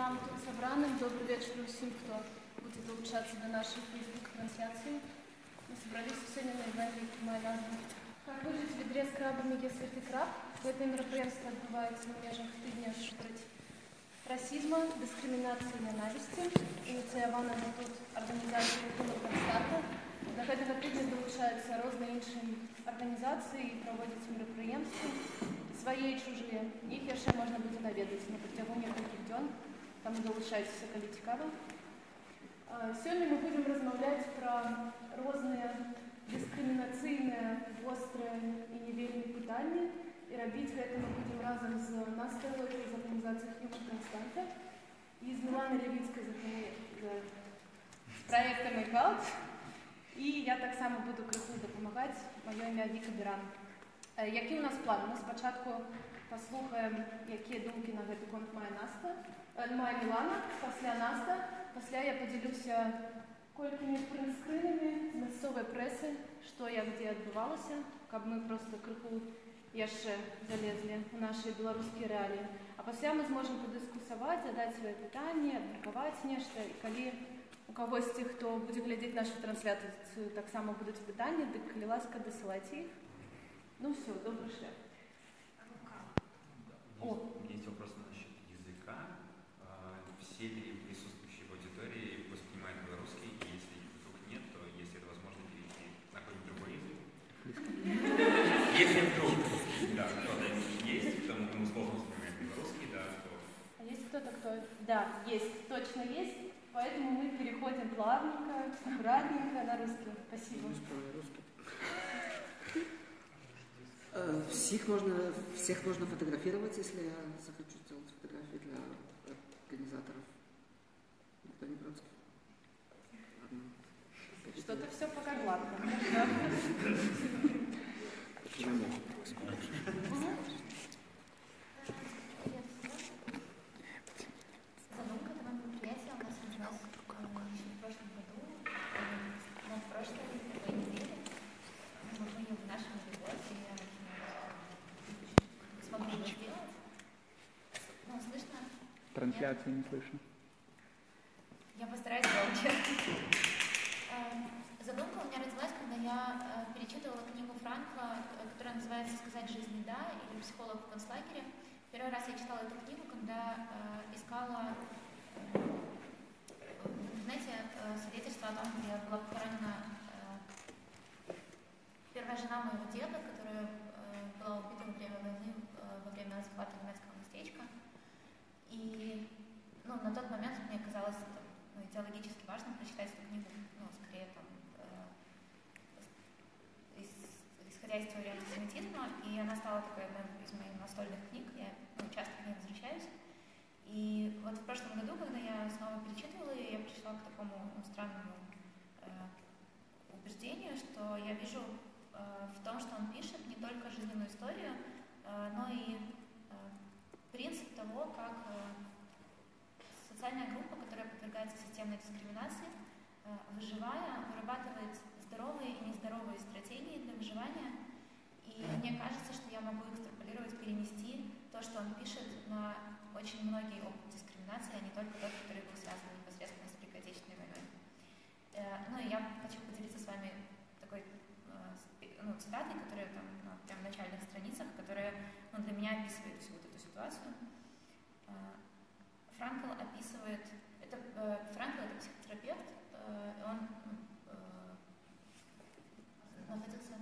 нам тут собраным. Добрый вечер всем, кто будет долучаться до нашей Facebook-трансляции. Мы собрались сегодня на ивенте «Моя назва». Как выжить в ведре с крабами, если ты краб? Гэта мерапрыемства адбываецца ў межах тыдня супраць расізма, дыскрымінацыі і нянавісці. Ініцыявана тут арганізацыя Рахунок Констата. Да гэтага тыдня долучаюцца розныя іншыя арганізацыі і праводзяць мерапрыемствы свае і чужыя. Іх яшчэ можна будзе наведаць на працягу некалькіх дзён. Там долучайцеся, калі цікава. Сёння мы будзем размаўляць пра розныя дыскрымінацыйныя, вострыя і не вельмі пытанні. І рабіць гэта мы будзем разам з Настай Локай з арганізацыяй Human Константа і з Міланай Левіцкай з праектам Айкалт. І я таксама буду крыху дапамагаць. Маё імя Віка Біран. Які ў нас план? Мы спачатку паслухаем, якія думкі на гэты конт мае Наста, мае Мілана, пасля Наста, пасля я падзялюся колькімі прынскрынамі з мясцовай прэсы, што як дзе адбывалася, каб мы проста крыху яшчэ залезлі ў нашыя беларускія рэаліі. А пасля мы зможам падыскусаваць, задаць свае пытанні, абмеркаваць нешта і калі у кагосьці, хто будзе глядзець нашу трансляцыю, таксама будуць пытанні, дык калі ласка дасылайце іх. Ну все, добрый шлях. О. У меня есть вопрос насчет языка. ли присутствующие в аудитории воспринимают белорусский? И если вдруг нет, то есть это возможно перейти на какой-нибудь другой язык? Если вдруг, да, кто-то есть, потому кому сложно воспринимать белорусский, да, то... А есть кто-то, кто... Да, есть, точно есть. Поэтому мы переходим плавненько, аккуратненько на русский. Спасибо. Всех можно, всех можно фотографировать, если я захочу сделать фотографии для организаторов. Не против. Что-то все пока гладко. Почему? Задумка этого мероприятия у нас родилась еще в прошлом году, но в прошлой такой неделе мы были в нашем гости, и я смогли его сделать. Ну, слышно? Трансляции не слышно. Я постараюсь громче. Задумка у меня родилась, когда я перечитывала книгу Франкла, которая называется «Сказать жизни да» или «Психолог в концлагере». Первый раз я читала эту книгу, когда э, искала э, в интернете э, свидетельство о том, где была похоронена э, первая жена моего деда, которая э, была убита во время войны, э, во время захвата немецкого местечка. И ну, на тот момент мне казалось это, ну, идеологически важно прочитать эту книгу, ну, скорее там, э, исходя из теории антисемитизма, и она стала такой одной из моих настольных книг, я ну, часто к ней возвращаюсь. И вот в прошлом году, когда я снова перечитывала ее, я пришла к такому ну, странному э, убеждению, что я вижу э, в том, что он пишет не только жизненную историю, э, но и э, принцип того, как э, социальная группа, которая подвергается системной дискриминации, э, выживая, вырабатывает здоровые и нездоровые стратегии для выживания. И мне кажется, что я могу экстраполировать, перенести то, что он пишет на очень многие опыты дискриминации, а не только тот, который был связан непосредственно с Великой Отечественной войной. Э, ну и я хочу поделиться с вами такой э, ну, цитатой, которая там на прям начальных страницах, которая ну, для меня описывает всю вот эту ситуацию. Э, Франкл описывает, это, Франкл это психотерапевт, он находился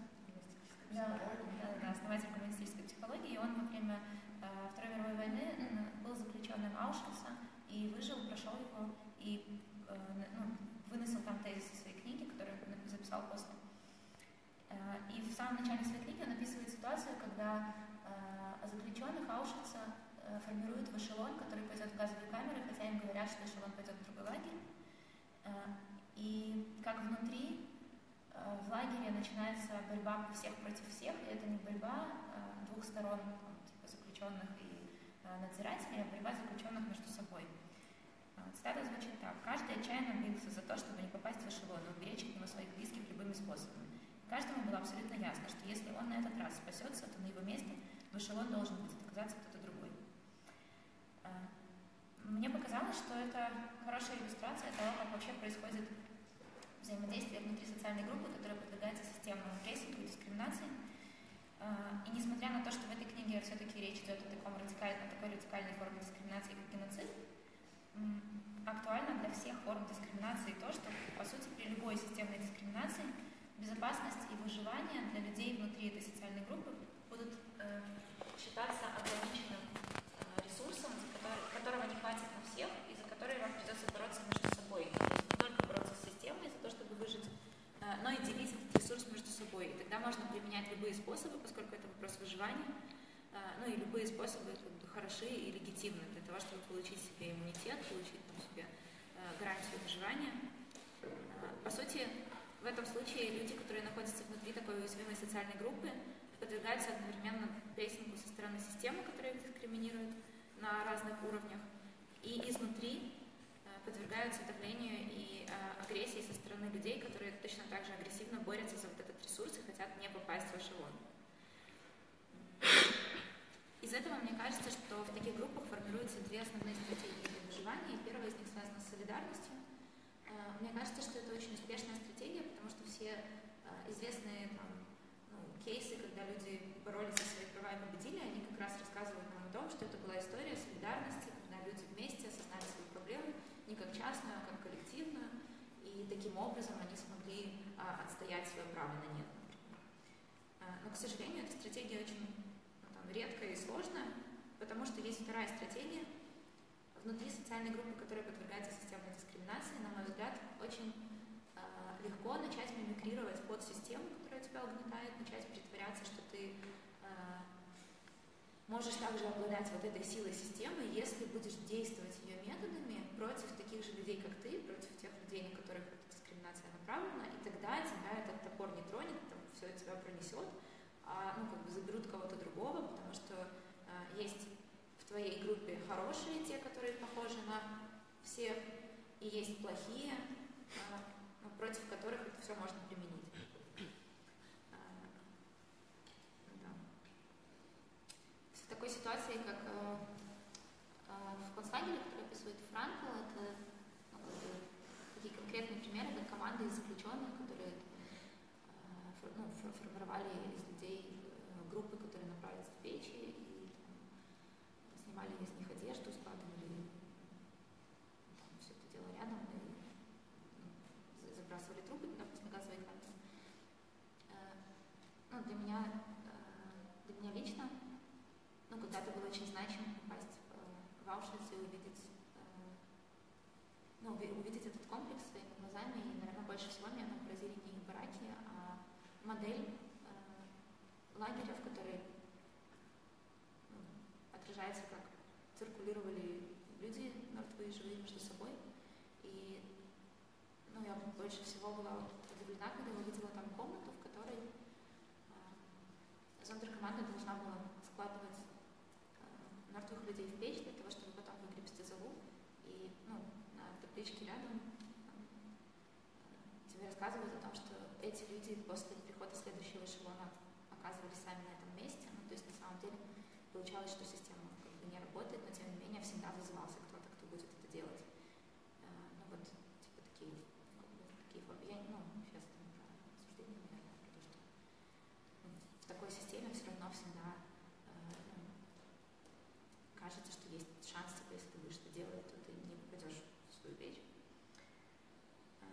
да, да, да, основатель коммунистической психологии, и он во время Второй мировой войны заключенным Аушвица и выжил, прошел его и э, ну, выносил там тезисы своей книги, которую записал после. Э, и в самом начале своей книги он описывает ситуацию, когда э, заключенных Аушвица э, формируют в эшелон, который пойдет в газовые камеры, хотя им говорят, что эшелон пойдет в другой лагерь. Э, и как внутри в лагере начинается борьба всех против всех, и это не борьба э, двух сторон, там, типа заключенных э, надзирателей, а борьба заключенных между собой. Э, цитата звучит так. Каждый отчаянно бился за то, чтобы не попасть в эшелон и уберечь от него своих близких любыми способами. Каждому было абсолютно ясно, что если он на этот раз спасется, то на его месте в эшелон должен будет оказаться кто-то другой. Мне показалось, что это хорошая иллюстрация того, как вообще происходит взаимодействие внутри социальной группы, которая подвергается системному прессингу и дискриминации. А, И несмотря на то, что в этой книге все-таки речь идет о таком радикальной, такой радикальной форме дискриминации, как геноцид, актуально для всех форм дискриминации то, что, по сути, при любой системной дискриминации безопасность и выживание для людей внутри этой социальной группы будут э, считаться ограниченным э, ресурсом, который- которого не хватит на всех, и за который вам придется бороться между собой. Не только бороться с системой за то, чтобы выжить, э, но и делить собой. И тогда можно применять любые способы, поскольку это вопрос выживания, э, ну и любые способы хороши и легитимны для того, чтобы получить себе иммунитет, получить там, себе э, гарантию выживания. Э, По сути, в этом случае люди, которые находятся внутри такой уязвимой социальной группы, подвергаются одновременно прессингу со стороны системы, которая их дискриминирует на разных уровнях, и изнутри подвергаются давлению и э, агрессии со стороны людей, которые точно так же агрессивно борются за вот этот ресурс и хотят не попасть в эшелон. Из этого мне кажется, что в таких группах формируются две основные стратегии для выживания, первая из них связана с солидарностью. Э, Мне кажется, что это очень успешная стратегия, потому что все э, известные там, ну, кейсы, когда люди боролись за свои права и победили, они как раз рассказывают нам о том, что это была история солидарности, когда люди вместе осознали свою проблему не как частную, а как коллективную, и таким образом они смогли а, отстоять свое право на нет. А, Но, к сожалению, эта стратегия очень там, редкая и сложная, потому что есть вторая стратегия. Внутри социальной группы, которая подвергается системной дискриминации, на мой взгляд, очень а, легко начать мимикрировать под систему, которая тебя угнетает, начать притворяться, что ты а, можешь также обладать вот этой силой системы, если будешь действовать ее методами против таких же людей, как ты, против тех людей, на которых эта дискриминация направлена, и тогда тебя этот топор не тронет, там, все тебя пронесет, а ну, как бы заберут кого-то другого, потому что а, есть в твоей группе хорошие, те, которые похожи на всех, и есть плохие, ну, против которых это все можно применить. А, да. В такой ситуации, как э, э, в концлагере, описывает Франкл, это ну, такие конкретные примеры, как команды из заключенных, которые э, фор- ну, фор- формировали из людей э, группы, которые направились в печи и там, снимали из них одежду, складывали там, все это дело рядом и ну, за- забрасывали трупы на газовые камеры. Э, Ну, для меня, э, для меня лично ну, когда-то было очень значимо попасть в, э, в Аушвиц и увидеть, э, ну, уви- увидеть этот комплекс своими глазами. И, наверное, больше всего меня там поразили не их бараки, а модель э, лагеря, в которой ну, отражается, как циркулировали люди мертвые и живые между собой. И ну, я больше всего была удивлена, когда увидела там комнату, в которой э, зондеркоманда должна была складывать э, мертвых людей в печь для того, чтобы потом выгребсти золу. И ну, на табличке рядом э, тебе рассказывают о том, что эти люди после прихода следующего эшелона оказывались сами на этом месте. Ну, то есть на самом деле получалось, что система как бы не работает, но тем не менее всегда вызывался кто-то, кто будет это делать. Э, ну вот, типа такие, как бы, такие формы. Я, ну, сейчас это не про осуждение, наверное, а про то, что ну, такой системе все равно всегда э, ну, кажется, что есть шанс, типа, если ты будешь это делать, то ты не попадешь в свою печь. Э,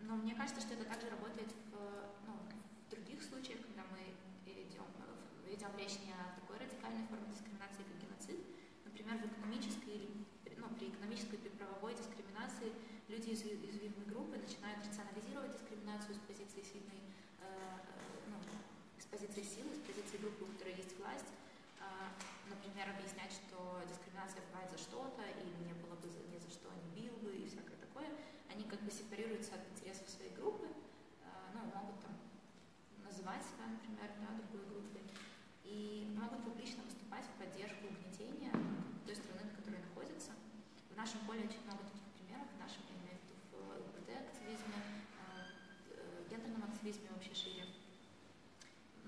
Но мне кажется, что это также работает в, ну, в других случаях, когда мы идем, э, ведем речь не о такой радикальной форме дискриминации, как геноцид. Например, в экономической или ну, при экономической, при правовой дискриминации люди из ую- уязвимой группы начинают рационализировать дискриминацию с позиции сильной, э, э, ну, с позиции силы, с позиции группы, у которой есть власть. А, Например, объяснять, что дискриминация бывает за что-то, или не было бы за, ни за что, не бил бы и всякое такое. Они как бы сепарируются от интересов своей группы, а, ну, могут там называть себя, например, да, другой группой, и могут публично выступать в поддержку угнетения той страны, на которой находятся. В нашем поле очень много таких примеров, в нашем, я имею в виду, в ЛГБТ-активизме, э, э, гендерном активизме вообще шире.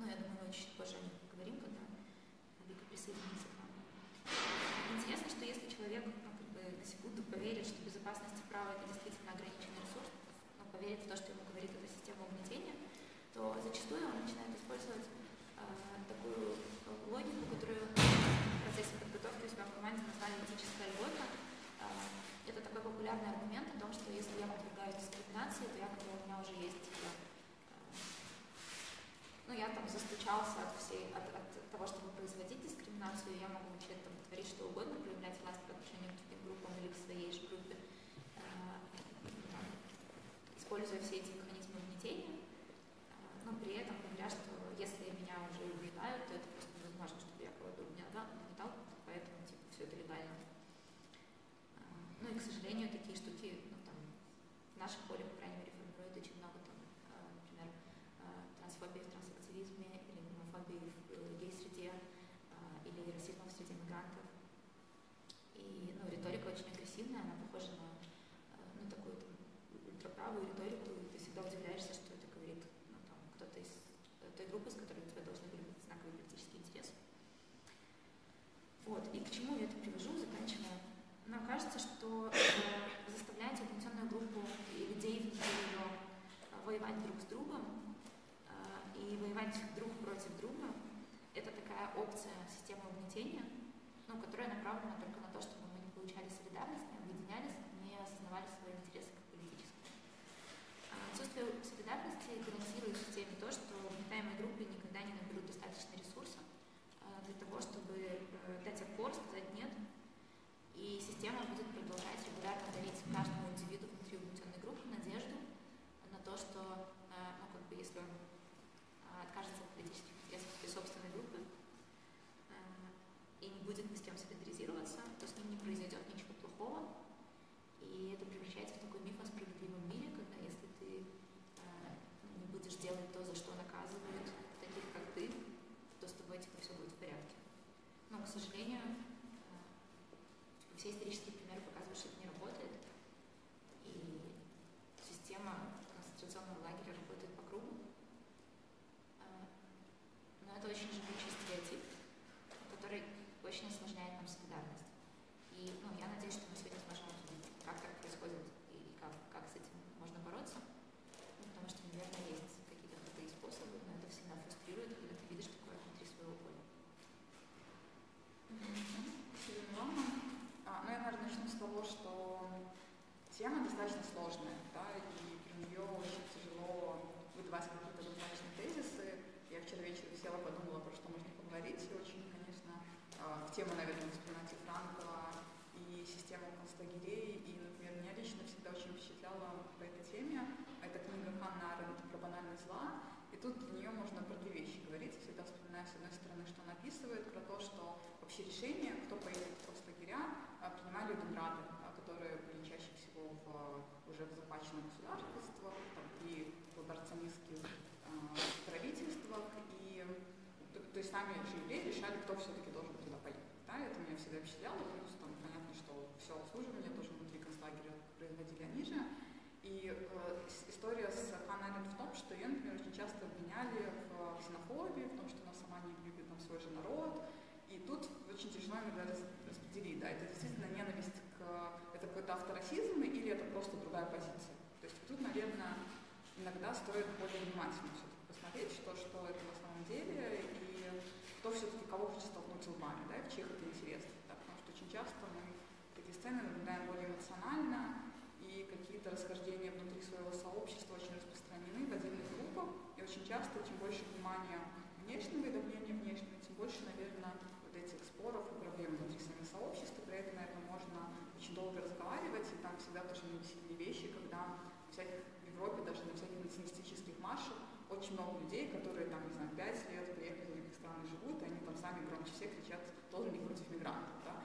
Ну, я думаю, мы чуть позже о них поговорим, когда Вика присоединится к нам. Интересно, что если человек ну, как бы, на секунду поверит поверит в то, что ему говорит эта система угнетения, то зачастую он начинает использовать э, такую логику, которую в процессе подготовки у себя в команде назвали этическая льгота. Э, это такой популярный аргумент о том, что если я подвергаюсь дискриминации, то якобы у меня уже есть э, ну, я застучался от всей, от, от того, чтобы производить дискриминацию, я могу начать там творить что угодно, проявлять власть по отношению к другим группам или к своей же группе, э, там, используя все эти механизмы угнетения, э, но при этом говоря, что если меня уже убеждают, то это просто невозможно, чтобы я кого-то угнетал, угнетал, поэтому типа, все это легально. Э, ну и, к сожалению, такие штуки, ну, там, в нашем поле, по крайней мере, формируют очень много, там, э, например, э, трансфобии в трансактивизме или гомофобии в э, гей-среде э, или расизма в среде мигрантов. И ну, риторика очень агрессивная, она похожа на э, ну, такую там, ультраправую риторику, и ты всегда удивляешься, что это говорит ну, там, кто-то из э, той группы, с которой у тебя должны были быть знаковые политические интересы. Вот, и к чему я это привожу, заканчивая. Нам кажется, что э, заставлять угнетенную группу людей внутри ее воевать друг с другом э, и воевать друг против друга, это такая опция системы угнетения, ну, которая направлена только на то, чтобы мы не получали солидарность, не объединялись, не осознавали свои интересы как политические. А Отсутствие солидарности гарантирует системе то, что угнетаемые группы никогда не наберут достаточно ресурсов э, для того, чтобы э, дать отпор, сказать «нет», система будет продолжать регулярно дарить каждому индивиду внутри угнетенной группы надежду на то, что, э, ну, как бы, если он э, откажется от политических интересов своей собственной группы э, и не будет ни с кем солидаризироваться, то с ним не произойдет ничего плохого. И это превращается в такой миф о справедливом мире, когда если ты э, не будешь делать то, за что наказывают таких, как ты, то с тобой типа все будет в порядке. Но, к сожалению, э, все исторические примеры показывают, что это не работает. И система концентрационного лагеря работает по кругу. А, Но это очень живучий стереотип, который очень осложняет нам солидарность. И ну, я надеюсь, что мы сегодня сможем обсудить, как так происходит и как, как с этим можно бороться. Ну, потому что, наверное, есть какие-то крутые способы, но это всегда фрустрирует, когда ты видишь такое внутри своего поля. Спасибо, Милана. А, ну, я, наверное, начну с того, что тема достаточно сложная, да, и про нее очень тяжело выдавать какие-то однозначные тезисы. Я вчера вечером села, подумала, про что можно поговорить, и очень, конечно, а, в тему, наверное, воспринимать и Франкова, и систему концлагерей, и, например, меня лично всегда очень впечатляла по этой теме. Это книга Ханна Аренд про банальность зла, и тут для нее можно про две вещи говорить. Я всегда вспоминаю, с одной стороны, что она описывает, про то, что вообще решения, кто поедет в концлагеря, а, принимали Думрады, а, которые были чаще всего в, уже в захваченных государствах, там, при коллаборационистских а, правительствах, и то, то есть сами же евреи решали, кто все-таки должен туда поехать. Да, это всегда впечатляло, плюс там понятно, что все обслуживание тоже внутри концлагеря производили они же. И э, история с Ханной Аренд в том, что ее, например, очень часто обвиняли в ксенофобии, в том, что она сама не любит там, свой же народ. И тут очень тяжело иногда рас- распределить, да, это действительно ненависть к... Это какой-то авторасизм или это просто другая позиция. То есть тут, наверное, иногда стоит более внимательно все-таки посмотреть, что, что это на самом деле, и кто все-таки кого хочет столкнуть лбами, да, и в чьих это интересах. Да, потому что очень часто мы такие сцены наблюдаем более эмоционально, и какие-то расхождения внутри своего сообщества очень распространены в отдельных группах, и очень часто, чем больше внимания внешнего и давления внешнего, тем больше, наверное, вот этих споров и проблем внутри самих сообществ, и про это, наверное, можно очень долго разговаривать, и там всегда тоже невеселые вещи, когда всяких, в Европе, даже на всяких националистических маршах, очень много людей, которые там, не знаю, пять лет приехали в других стран и живут, и они там сами громче всех кричат «тоже не против мигрантов», да,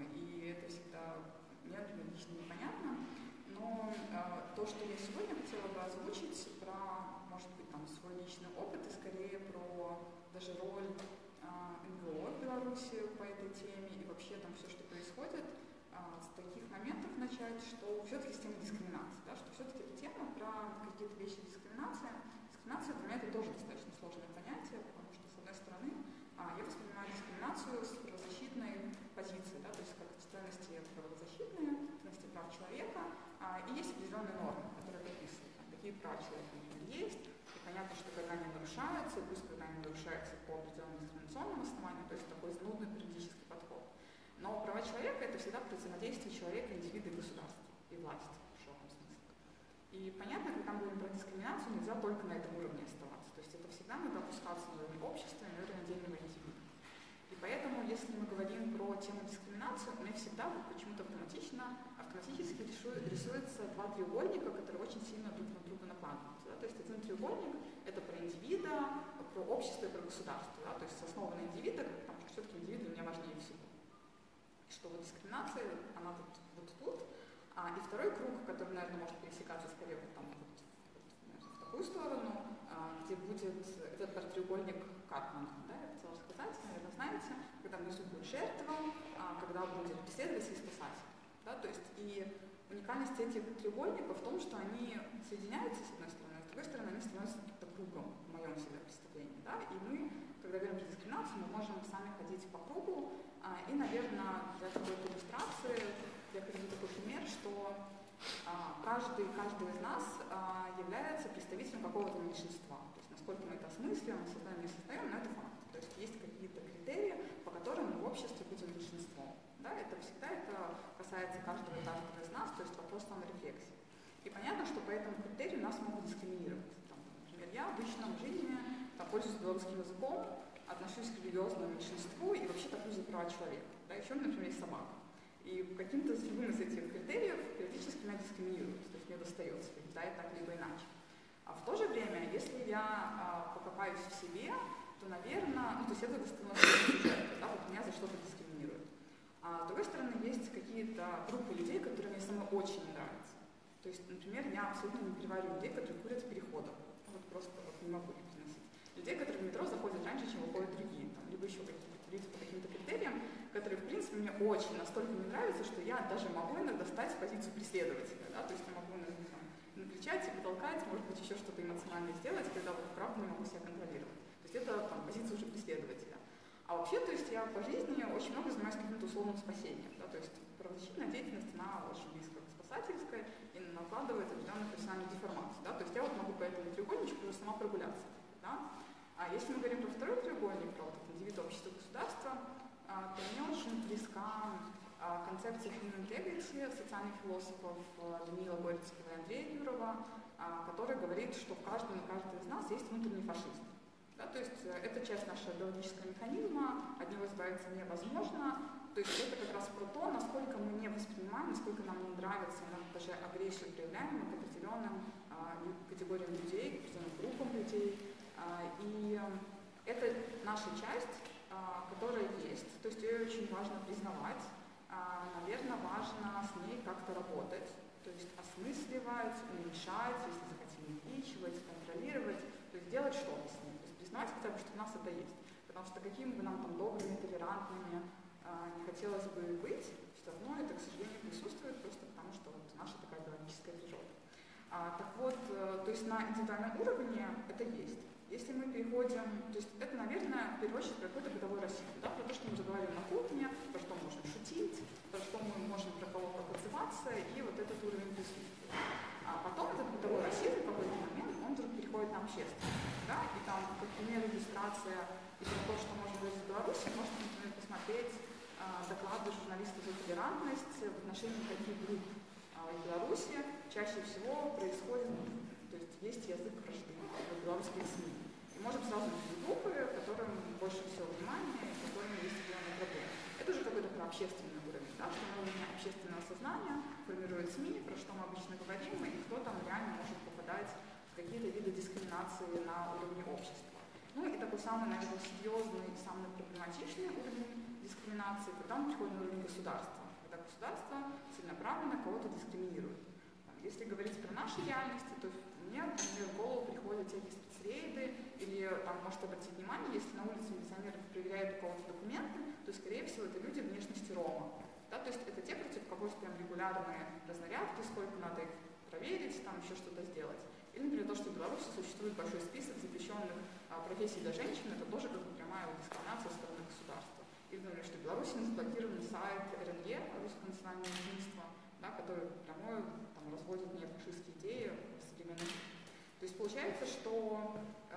и это всегда мне, например, лично непонятно, но э, то, что я сегодня хотела бы озвучить про, может быть, там, свой личный опыт и скорее про даже роль э, НГО в Беларуси по этой теме и вообще там все, что происходит, э, с таких моментов начать, что все-таки с темы дискриминации, да, что все-таки эта тема про какие-то вещи дискриминации. Дискриминация для меня это тоже достаточно сложное понятие, потому что, с одной стороны, а, я воспринимаю дискриминацию с правозащитной позиции, да, то есть как ценности правозащитные, человека, а, и есть определенные нормы, которые прописаны. Там, какие права человека есть, и понятно, что когда они нарушаются, и пусть когда они нарушаются по определенным дискриминационным основаниям, то есть такой занудный юридический подход. Но права человека это всегда про взаимодействие человека, индивида и государства, и власти в широком смысле. И понятно, когда мы говорим про дискриминацию, нельзя только на этом уровне оставаться. То есть это всегда надо опускаться на уровень общества на уровень отдельного индивида. И поэтому, если мы говорим про тему дискриминации, меня всегда почему-то автоматично, автоматически рисуется два треугольника, которые очень сильно друг на друга накладываются. Да? То есть один треугольник – это про индивида, про общество и про государство. Да? То есть основа на индивида, потому что все-таки индивид для меня важнее всего. Что вот дискриминация, она вот, вот тут. А, и второй круг, который, наверное, может пересекаться скорее вот там вот, вот, в такую сторону, а, где будет этот треугольник Карпмана. Да? Я хотела сказать, наверное, знаете, когда внизу будет жертва, а, когда будет преследователь и спасатель. Да? То есть и уникальность этих треугольников в том, что они соединяются с одной стороны, а с другой стороны они становятся каким-то кругом в моем себе представлении. Да? И мы, когда говорим про дискриминацию, мы можем сами ходить по кругу. А, и, наверное, для какой-то иллюстрации я приведу такой пример, что а, каждый, каждый из нас а, является представителем какого-то меньшинства. То есть насколько мы это осмысливаем, создаем, не создаем, но это факт. То есть есть какие-то критерии, по которым мы в обществе будем меньшинством. Да? Это всегда это касается каждого каждого из нас, то есть вопрос саморефлексии. И понятно, что по этому критерию нас могут дискриминировать. Там, например, я в личном жизни там, пользуюсь белорусским языком, отношусь к религиозному меньшинству и вообще топлю за права человека. Да? Еще, например, есть собака. И каким-то с любым из этих критериев периодически меня дискриминируют, то есть мне достается, да, и так либо иначе. А в то же время, если я а, покопаюсь в себе, то, наверное, ну, то есть это становится да, вот меня за что-то дискриминируют. А с другой стороны, есть какие-то группы людей, которые мне самой очень нравятся. То есть, например, я абсолютно не перевариваю людей, которые курят в переходах. Вот просто вот не могу их переносить. Людей, которые в метро заходят раньше, чем выходят другие, там, либо еще какие-то люди по каким-то критериям, которые, в принципе, мне очень настолько не нравятся, что я даже могу иногда стать в позицию преследователя. Да? То есть я могу иногда там, накричать и потолкать, может быть, еще что-то эмоциональное сделать, когда вот правда не могу себя контролировать. То есть это там, позиция уже преследователя. А вообще, то есть я по жизни очень много занимаюсь каким-то условным спасением. Да? То есть правозащитная деятельность, она очень близко к спасательской и накладывает определенную профессиональную деформацию. Да? То есть я вот могу по этому треугольничку уже сама прогуляться. Да? А если мы говорим про второй треугольник, про вот индивид, общество, государство, а, то мне очень близка а, концепция human integrity социальных философов а, Даниила Горецкого и Андрея Юрова, который говорит, что в каждом и каждой из нас есть внутренний фашист. Да, то есть э, это часть нашего биологического механизма, от него избавиться невозможно. То есть это как раз про то, насколько мы не воспринимаем, насколько нам не нравится, нам даже агрессию проявляем к определенным а, категориям людей, к определенным группам людей. А, и это наша часть, а, которая есть, то есть ее очень важно признавать. А, наверное, важно с ней как-то работать, то есть осмысливать, уменьшать, если захотим увеличивать, контролировать, то есть делать что-то признавать хотя бы, что у нас это есть. Потому что какими бы нам там добрыми, толерантными а, не хотелось бы быть, все равно это, к сожалению, присутствует просто потому, что вот наша такая биологическая природа. А, так вот, э, то есть на индивидуальном уровне это есть. Если мы переходим, то есть это, наверное, в первую очередь какой-то бытовой расизм, да, про то, что мы заговорили на кухне, про что мы можем шутить, про что мы можем про кого-то отзываться, и вот этот уровень присутствия. А потом этот бытовой расизм в какой-то момент, вдруг переходит на общественность, да, и там, как пример, иллюстрация и то, что можно быть в Беларуси, можно, например, посмотреть а, доклады журналистов за толерантность в отношении таких групп а, в Беларуси чаще всего происходит, то есть есть язык вражды в белорусских СМИ можем сразу найти группы, которым больше всего внимания и которым есть определенные проблемы. Это уже какой-то про общественный уровень, да, что на уровне общественного сознания формирует СМИ, про что мы обычно говорим, и кто там реально может попадать какие-то виды дискриминации на уровне общества. Ну и такой самый, наверное, серьезный самый проблематичный уровень дискриминации, когда он приходит на уровень государства, когда государство целенаправленно кого-то дискриминирует. Если говорить про наши реальности, то мне, например, в голову приходят всякие рейды, или там может обратить внимание, если на улице милиционер проверяет у кого-то документы, то, скорее всего, это люди внешности Рома. Да, то есть это те, против кого прям регулярные разнарядки, сколько надо их проверить, там еще что-то сделать. Или, например, то, что в Беларуси существует большой список запрещенных а, профессий для женщин, это тоже как бы прямая дискриминация со стороны государства. Или, например, что в Беларуси заблокирован сайт РНЕ, Русское национальное единство, да, который прямое там, разводит неофашистские идеи в современном То есть получается, что э,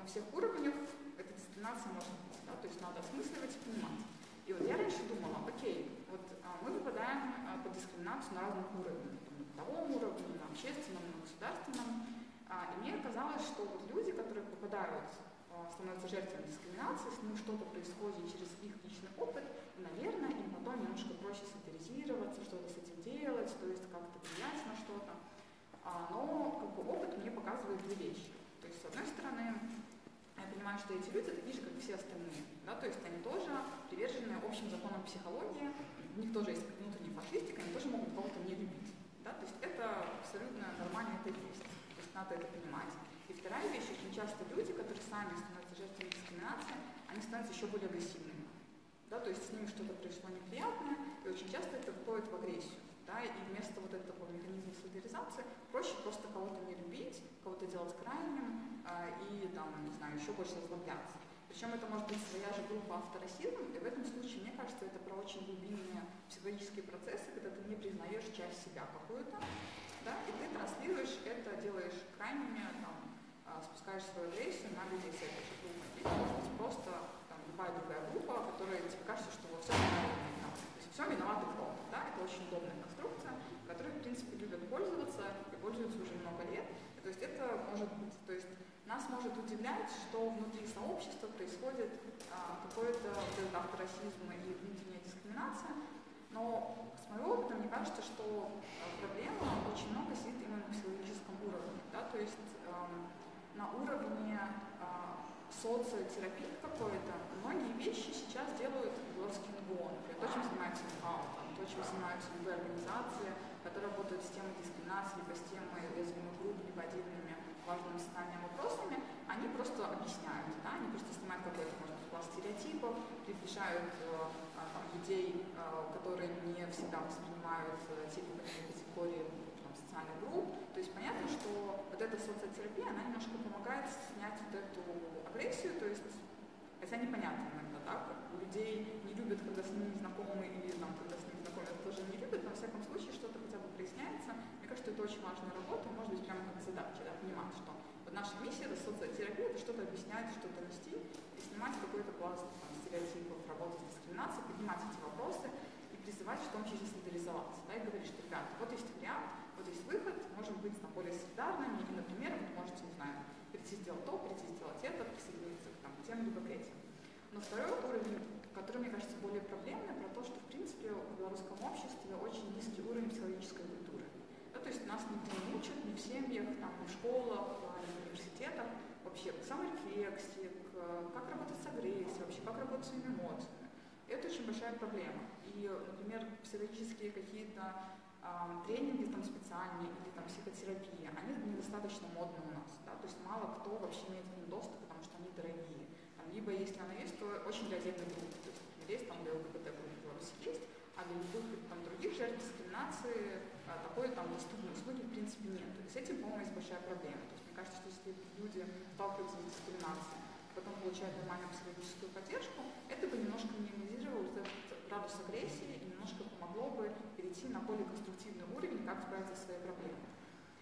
на всех уровнях эта дискриминация может быть, да, то есть надо осмысливать и понимать. И вот я раньше думала, окей, вот а, мы попадаем а, под дискриминацию на разных уровнях, на бытовом уровне, на общественном, на государственном, а, и мне казалось, что вот люди, которые попадают, а, становятся жертвами дискриминации, с ними что-то происходит через их личный опыт, и, наверное, им потом немножко проще солидаризироваться, что-то с этим делать, то есть как-то влиять на что-то. А, но как бы, опыт мне показывает две вещи. То есть, с одной стороны, я понимаю, что эти люди такие же, как и все остальные. Да? То есть они тоже привержены общим законам психологии, у них тоже есть внутренняя фашистика, они тоже могут кого-то не любить. Да? То есть это абсолютно нормально, это. Надо это понимать. И вторая вещь, очень часто люди, которые сами становятся жертвами дискриминации, они становятся еще более агрессивными. Да? То есть с ними что-то пришло неприятное, и очень часто это входит в агрессию да, и вместо вот этого механизма солидаризации проще просто кого-то не любить, кого-то делать крайним э, и там, не знаю, еще больше озлобляться. Причем это может быть своя же группа авторасизм, и в этом случае, мне кажется, это про очень глубинные психологические процессы, когда ты не признаешь часть себя какую-то, да, и ты транслируешь это, делаешь крайними, там, э, спускаешь свою агрессию на людей с этой же группой. Или, может быть, просто там, любая другая группа, которая тебе кажется, что во всем виноваты. То есть все виноваты кто да, это очень удобная конструкция, которой, в принципе, любят пользоваться и пользуются уже много лет. То есть это может быть, то есть нас может удивлять, что внутри сообщества происходит а, какой-то вот авторасизм и внутренняя дискриминация, но с моего опыта мне кажется, что а, проблема очень много сидит именно на психологическом уровне, да, то есть а, на уровне а, социотерапии какой-то, многие вещи сейчас делают белорусский НГО, например, то, чем занимается МХАУ, то, чем занимаются любые организации, которые работают с темой дискриминации, либо с темой уязвимых групп, либо отдельными важными социальными вопросами, они просто объясняют, да, они просто снимают какой-то, может быть, класс стереотипов, приближают э, там, людей, э, которые не всегда воспринимают э, те категории там, социальных групп. То есть понятно, что вот эта социотерапия, она немножко помогает снять вот эту агрессию, то есть, хотя непонятно иногда, да, людей не любят, когда с ними знакомы или там, когда с ними знакомят, тоже не любят, но во всяком случае что-то хотя бы проясняется. Мне кажется, это очень важная работа, может быть, прямо как задача, да, понимать, что вот наша миссия это социотерапия, это что-то объяснять, что-то нести снимать какой-то пласт там, стереотипов, работать с дискриминацией, поднимать эти вопросы и призывать в том числе солидаризоваться, да, и говорить, что, ребята, вот есть вариант, вот есть выход, можем быть там, более солидарными, и, например, вы можете, не знаю, прийти сделать то, прийти сделать это, присоединиться к, там, тем либо к этим. Но второй уровень который, мне кажется, более проблемный, про то, что, в принципе, в белорусском обществе очень низкий уровень психологической культуры. Да, то есть нас никто не учат ни в семьях, там, в школах, в университетах вообще к саморефлексии, к, как работать с агрессией, вообще как работать с эмоциями. Это очень большая проблема. И, например, психологические какие-то а, тренинги там специальные или там психотерапия, они недостаточно модны у нас. Да? То есть мало кто вообще имеет к ним доступ, потому что они дорогие. Там, либо если она есть, то очень для отдельных групп есть, там для ЛГБТ в Беларуси есть, а для любых там, других жертв дискриминации а, такой там доступной услуги в принципе нет. И с этим, по-моему, есть большая проблема. То есть мне кажется, что если люди сталкиваются с дискриминацией, потом получают нормальную психологическую поддержку, это бы немножко минимизировало этот градус агрессии и немножко помогло бы перейти на более конструктивный уровень, как справиться со своей проблемой.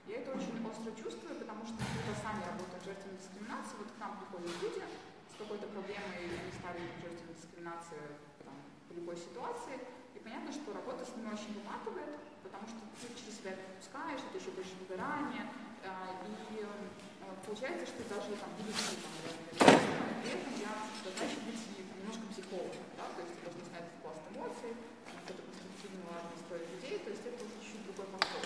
Я это очень остро чувствую, потому что когда сами работают жертвами дискриминации, вот к нам приходят люди, какой-то проблемой они стали жертвами дискриминации там, по любой ситуации. И понятно, что работа с ними очень выматывает, потому что ты через себя это это еще больше выгорание. А, и получается, что даже там будучи там, этом я задача быть немножко психологом, да, то есть должны снять пласт эмоций, какой-то конструктивного настроя людей, то есть это уже чуть-чуть другой подход.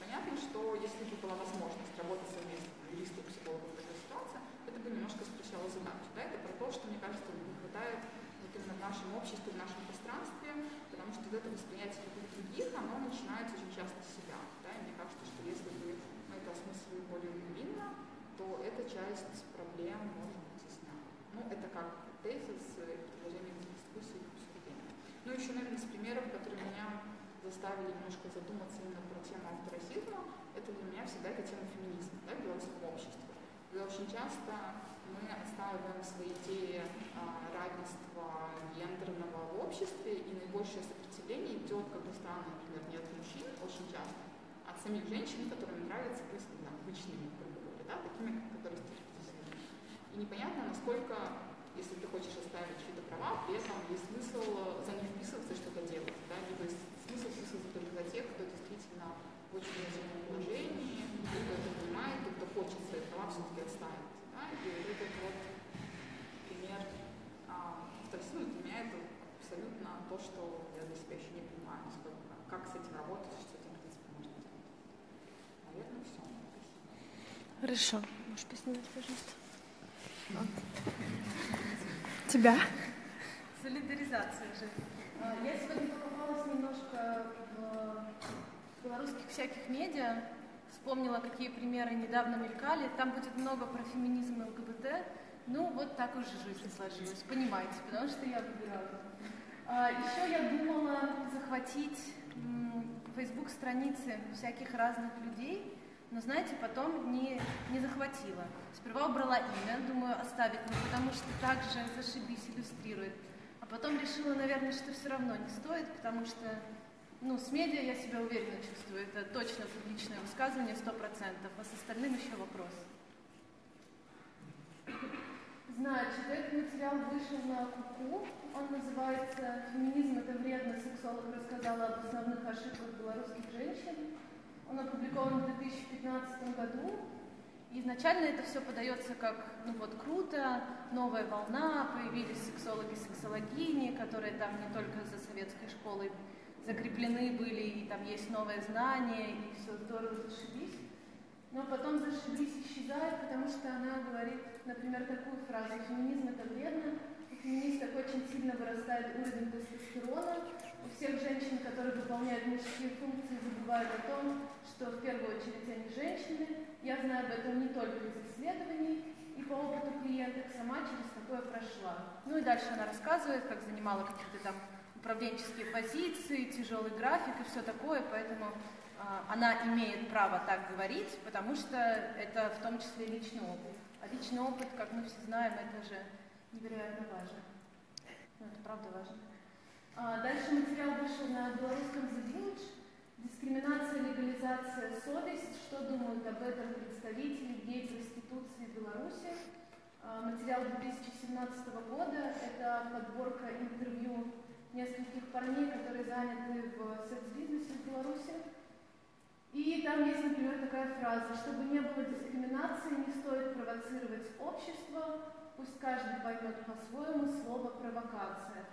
Понятно, что если бы была возможность работать совместно, юристов, психологов в такой ситуации, это бы немножко спрощало задачу. Да? Это про то, что, мне кажется, не хватает вот именно в нашем обществе, в нашем пространстве, потому что вот это восприятие других, оно начинается очень часто с себя. Да? И мне кажется, что если бы мы это осмыслили более глубинно, то эта часть проблем может быть ясна. Ну, это как тезис, предложение для дискуссии и обсуждения. Ну, еще, наверное, из примеров, которые меня заставили немножко задуматься именно про тему авторасизма, это для меня всегда эта тема феминизма да, в белорусском обществе. Когда очень часто мы отстаиваем свои идеи а, равенства гендерного в обществе, и наибольшее сопротивление идет, как ни странно, например, не от мужчин очень часто, а от самих женщин, которым нравится быть обычными, грубо говоря, да, такими, которые стереотипизированы. И непонятно, насколько, если ты хочешь оставить чьи-то права, при этом есть смысл за них вписываться и что-то делать. Да? Либо есть смысл вписываться только за тех, кто действительно в очень уязвимом положении, кто это понимает, и кто хочет свои права все-таки оставить. Да? И вот этот вот пример а, ну, для меня это абсолютно то, что я для себя еще не понимаю, насколько, как с этим работать, что этим, в принципе, можно сделать. Наверное, все. Хорошо. Можешь поснимать, пожалуйста. Тебя. Солидаризация же. А, Я сегодня покопалась немножко в белорусских всяких медиа, вспомнила, какие примеры недавно мелькали. Там будет много про феминизм и ЛГБТ. Ну, вот так уже жизнь сложилась, понимаете, потому что я выбирала. А, Еще я думала захватить Facebook страницы всяких разных людей, но, знаете, потом не, не захватила. Сперва убрала имя, думаю, оставить, ну, потому что так же зашибись иллюстрирует. А потом решила, наверное, что все равно не стоит, потому что, ну, с медиа я себя уверенно чувствую. Это точно публичное высказывание, сто процентов, а с остальным еще вопрос. Значит, этот материал вышел на КУКУ. Он называется «Феминизм – это вредно. Сексолог рассказала об основных ошибках белорусских женщин». Он опубликован в 2015 году. И изначально это все подается как, ну вот, круто, новая волна, появились сексологи, сексологини, которые там не только за советской школой закреплены были, и там есть новые знания, и все здорово, зашибись. Но потом зашибись исчезает, потому что она говорит, например, такую фразу «феминизм – это вредно», у феминисток очень сильно вырастает уровень тестостерона, у всех женщин, которые выполняют мужские функции, забывают о том, что в первую очередь они женщины. Я знаю об этом не только из исследований и по опыту клиенток, сама через такое прошла. Ну и дальше она рассказывает, как занимала какие-то там управленческие позиции, тяжелый график и все такое, поэтому э, она имеет право так говорить, потому что это в том числе личный опыт. А личный опыт, как мы все знаем, это же невероятно важно. Ну, это правда важно. А, дальше материал вышел на белорусском The. Дискриминация, легализация, совесть. Что думают об этом представители гей проституции Беларуси? А, материал 2017 года. Это подборка интервью нескольких парней, которые заняты в секс-бизнесе в Беларуси. И там есть, например, такая фраза, чтобы не было дискриминации, не стоит провоцировать общество, пусть каждый поймет по-своему слово «провокация».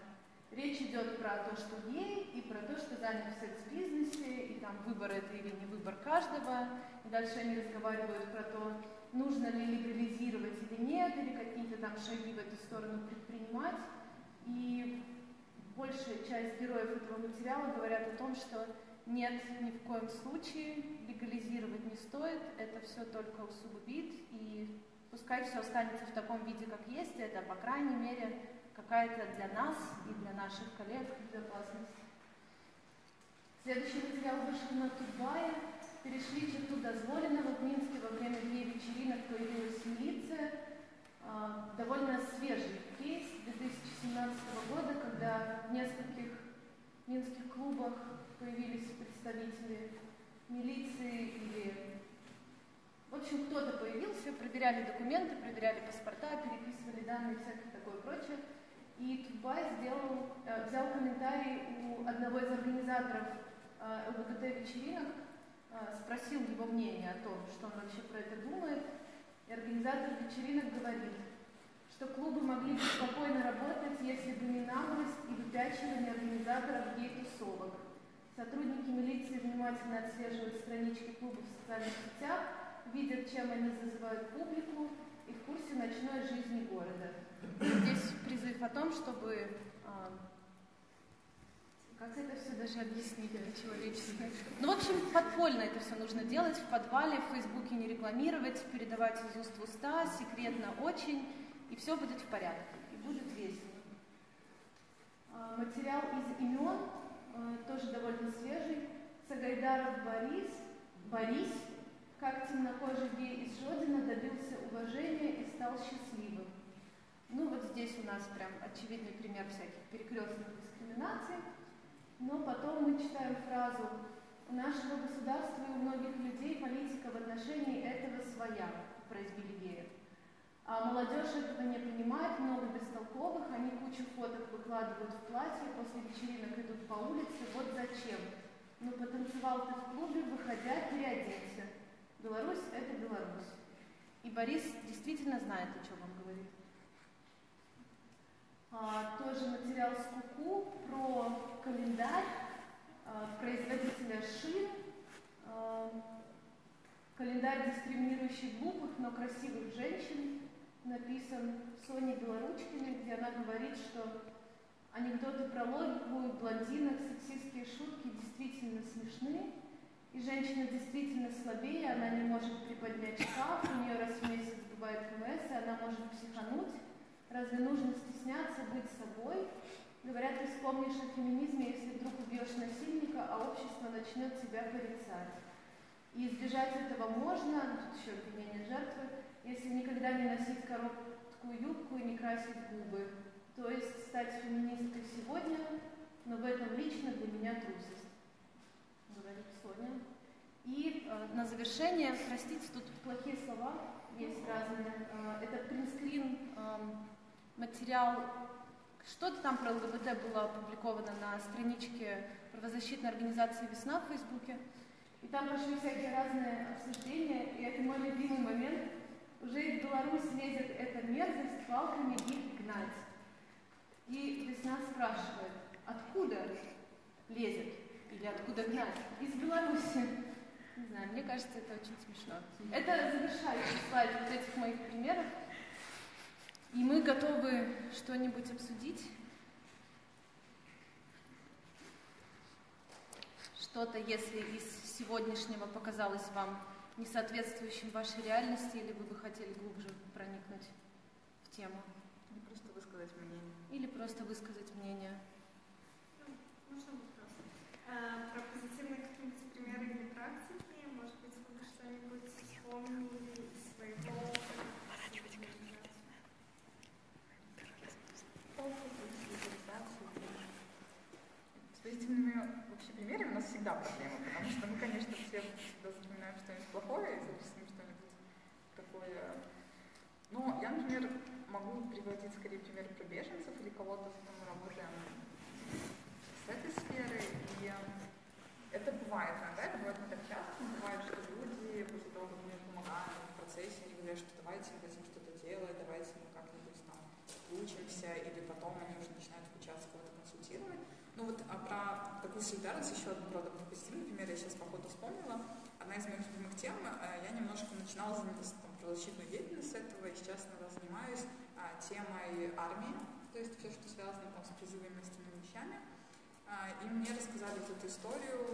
Речь идет про то, что гей, и про то, что занят в секс-бизнесе, и там выбор это или не выбор каждого. И дальше они разговаривают про то, нужно ли легализировать или нет, или какие-то там шаги в эту сторону предпринимать. И большая часть героев этого материала говорят о том, что нет, ни в коем случае легализировать не стоит, это все только усугубит, и пускай все останется в таком виде, как есть, это, по крайней мере, какая-то для нас и для наших коллег безопасность. Следующий материал вышел на Тутбае. Перешли черту дозволенного. В Минске во время гей-вечеринок появилась милиция. А, довольно свежий кейс 2017 года, когда в нескольких минских клубах появились представители милиции или... В общем, кто-то появился, проверяли документы, проверяли паспорта, переписывали данные, всякое такое прочее. И Тутбай сделал, э, взял комментарий у одного из организаторов э, ЛГБТ-вечеринок, э, спросил его мнение о том, что он вообще про это думает. И организатор вечеринок говорит, что клубы могли бы спокойно работать, если бы не наглость и выпячивание организаторов гей-тусовок. Сотрудники милиции внимательно отслеживают странички клубов в социальных сетях, видят, чем они зазывают публику и в курсе ночной жизни города. Здесь призыв о том, чтобы а, как это все даже объяснить по-человечески? Ну, в общем, подпольно это все нужно делать, в подвале, в Фейсбуке не рекламировать, передавать из уст в уста, секретно очень, и все будет в порядке, и будет весело. А, материал из имен, а, тоже довольно свежий. Сагайдаров Борис, Борис, как темнокожий гей из Жодина добился уважения и стал счастливым. Ну вот здесь у нас прям очевидный пример всяких перекрестных дискриминаций. Но потом мы читаем фразу «У нашего государства и у многих людей политика в отношении этого своя». про геев. А молодежь этого не понимает, много бестолковых, они кучу фоток выкладывают в платье, после вечеринок идут по улице, вот зачем. Ну, потанцевал ты в клубе, выходя, переоденься. Беларусь – это Беларусь. И Борис действительно знает, о чем. А, тоже материал с Куку про календарь а, производителя шин. А, календарь, дискриминирующий глупых, но красивых женщин, написан Соней Белоручкиной, где она говорит, что анекдоты про логику блондинок, сексистские шутки действительно смешны, и женщина действительно слабее, она не может приподнять шкаф, у нее раз в месяц бывает КМС, и она может психануть. Разве нужно стесняться быть собой? Говорят, ты вспомнишь о феминизме, если вдруг убьешь насильника, а общество начнет тебя порицать. И избежать этого можно, тут еще обвинение жертвы, если никогда не носить короткую юбку и не красить губы. То есть стать феминисткой сегодня, но в этом лично для меня трусость, говорит Соня. И э, на завершение, простите, тут плохие слова есть разные. Э, это принтскрин э, материал, что-то там про ЛГБТ было опубликовано на страничке правозащитной организации «Весна» в Фейсбуке. И там пошли всякие разные обсуждения, и это мой любимый момент. Уже из Беларуси лезет эта мерзость палками их гнать. И Весна спрашивает, откуда лезет или откуда гнать? Из Беларуси. Не знаю, мне кажется, это очень смешно. Это завершающий слайд вот этих моих примеров. И мы готовы что-нибудь обсудить. Что-то, если из сегодняшнего показалось вам не соответствующим вашей реальности, или вы бы хотели глубже проникнуть в тему? Или просто высказать мнение. Или просто высказать мнение. Можно вопрос? А, про позитивные какие-нибудь примеры или практики, может быть, вы что-нибудь вспомнили из своего опыта? С позитивными вообще примерами у нас всегда проблема, потому что мы, конечно, все всегда запоминаем что-нибудь плохое и записываем что-нибудь такое. Но я, например, могу приводить скорее пример про беженцев или кого-то, с кем мы работаем с этой сферы. И это бывает иногда, это бывает не так часто, бывает, что люди после того, как мы помогаем в процессе, они говорят, что давайте мы хотим что-то делать, давайте мы как-нибудь там учимся, или потом они уже начинают включаться, кого-то консультировать. Ну вот а про такую солидарность еще одну правда, про позитивный пример я сейчас походу вспомнила. Одна из моих любимых тем, э, я немножко начинала заниматься там, правозащитную деятельность с этого, и сейчас иногда занимаюсь а, темой армии, то есть все, что связано там, с призывами и остальными вещами. А, и мне рассказали вот эту историю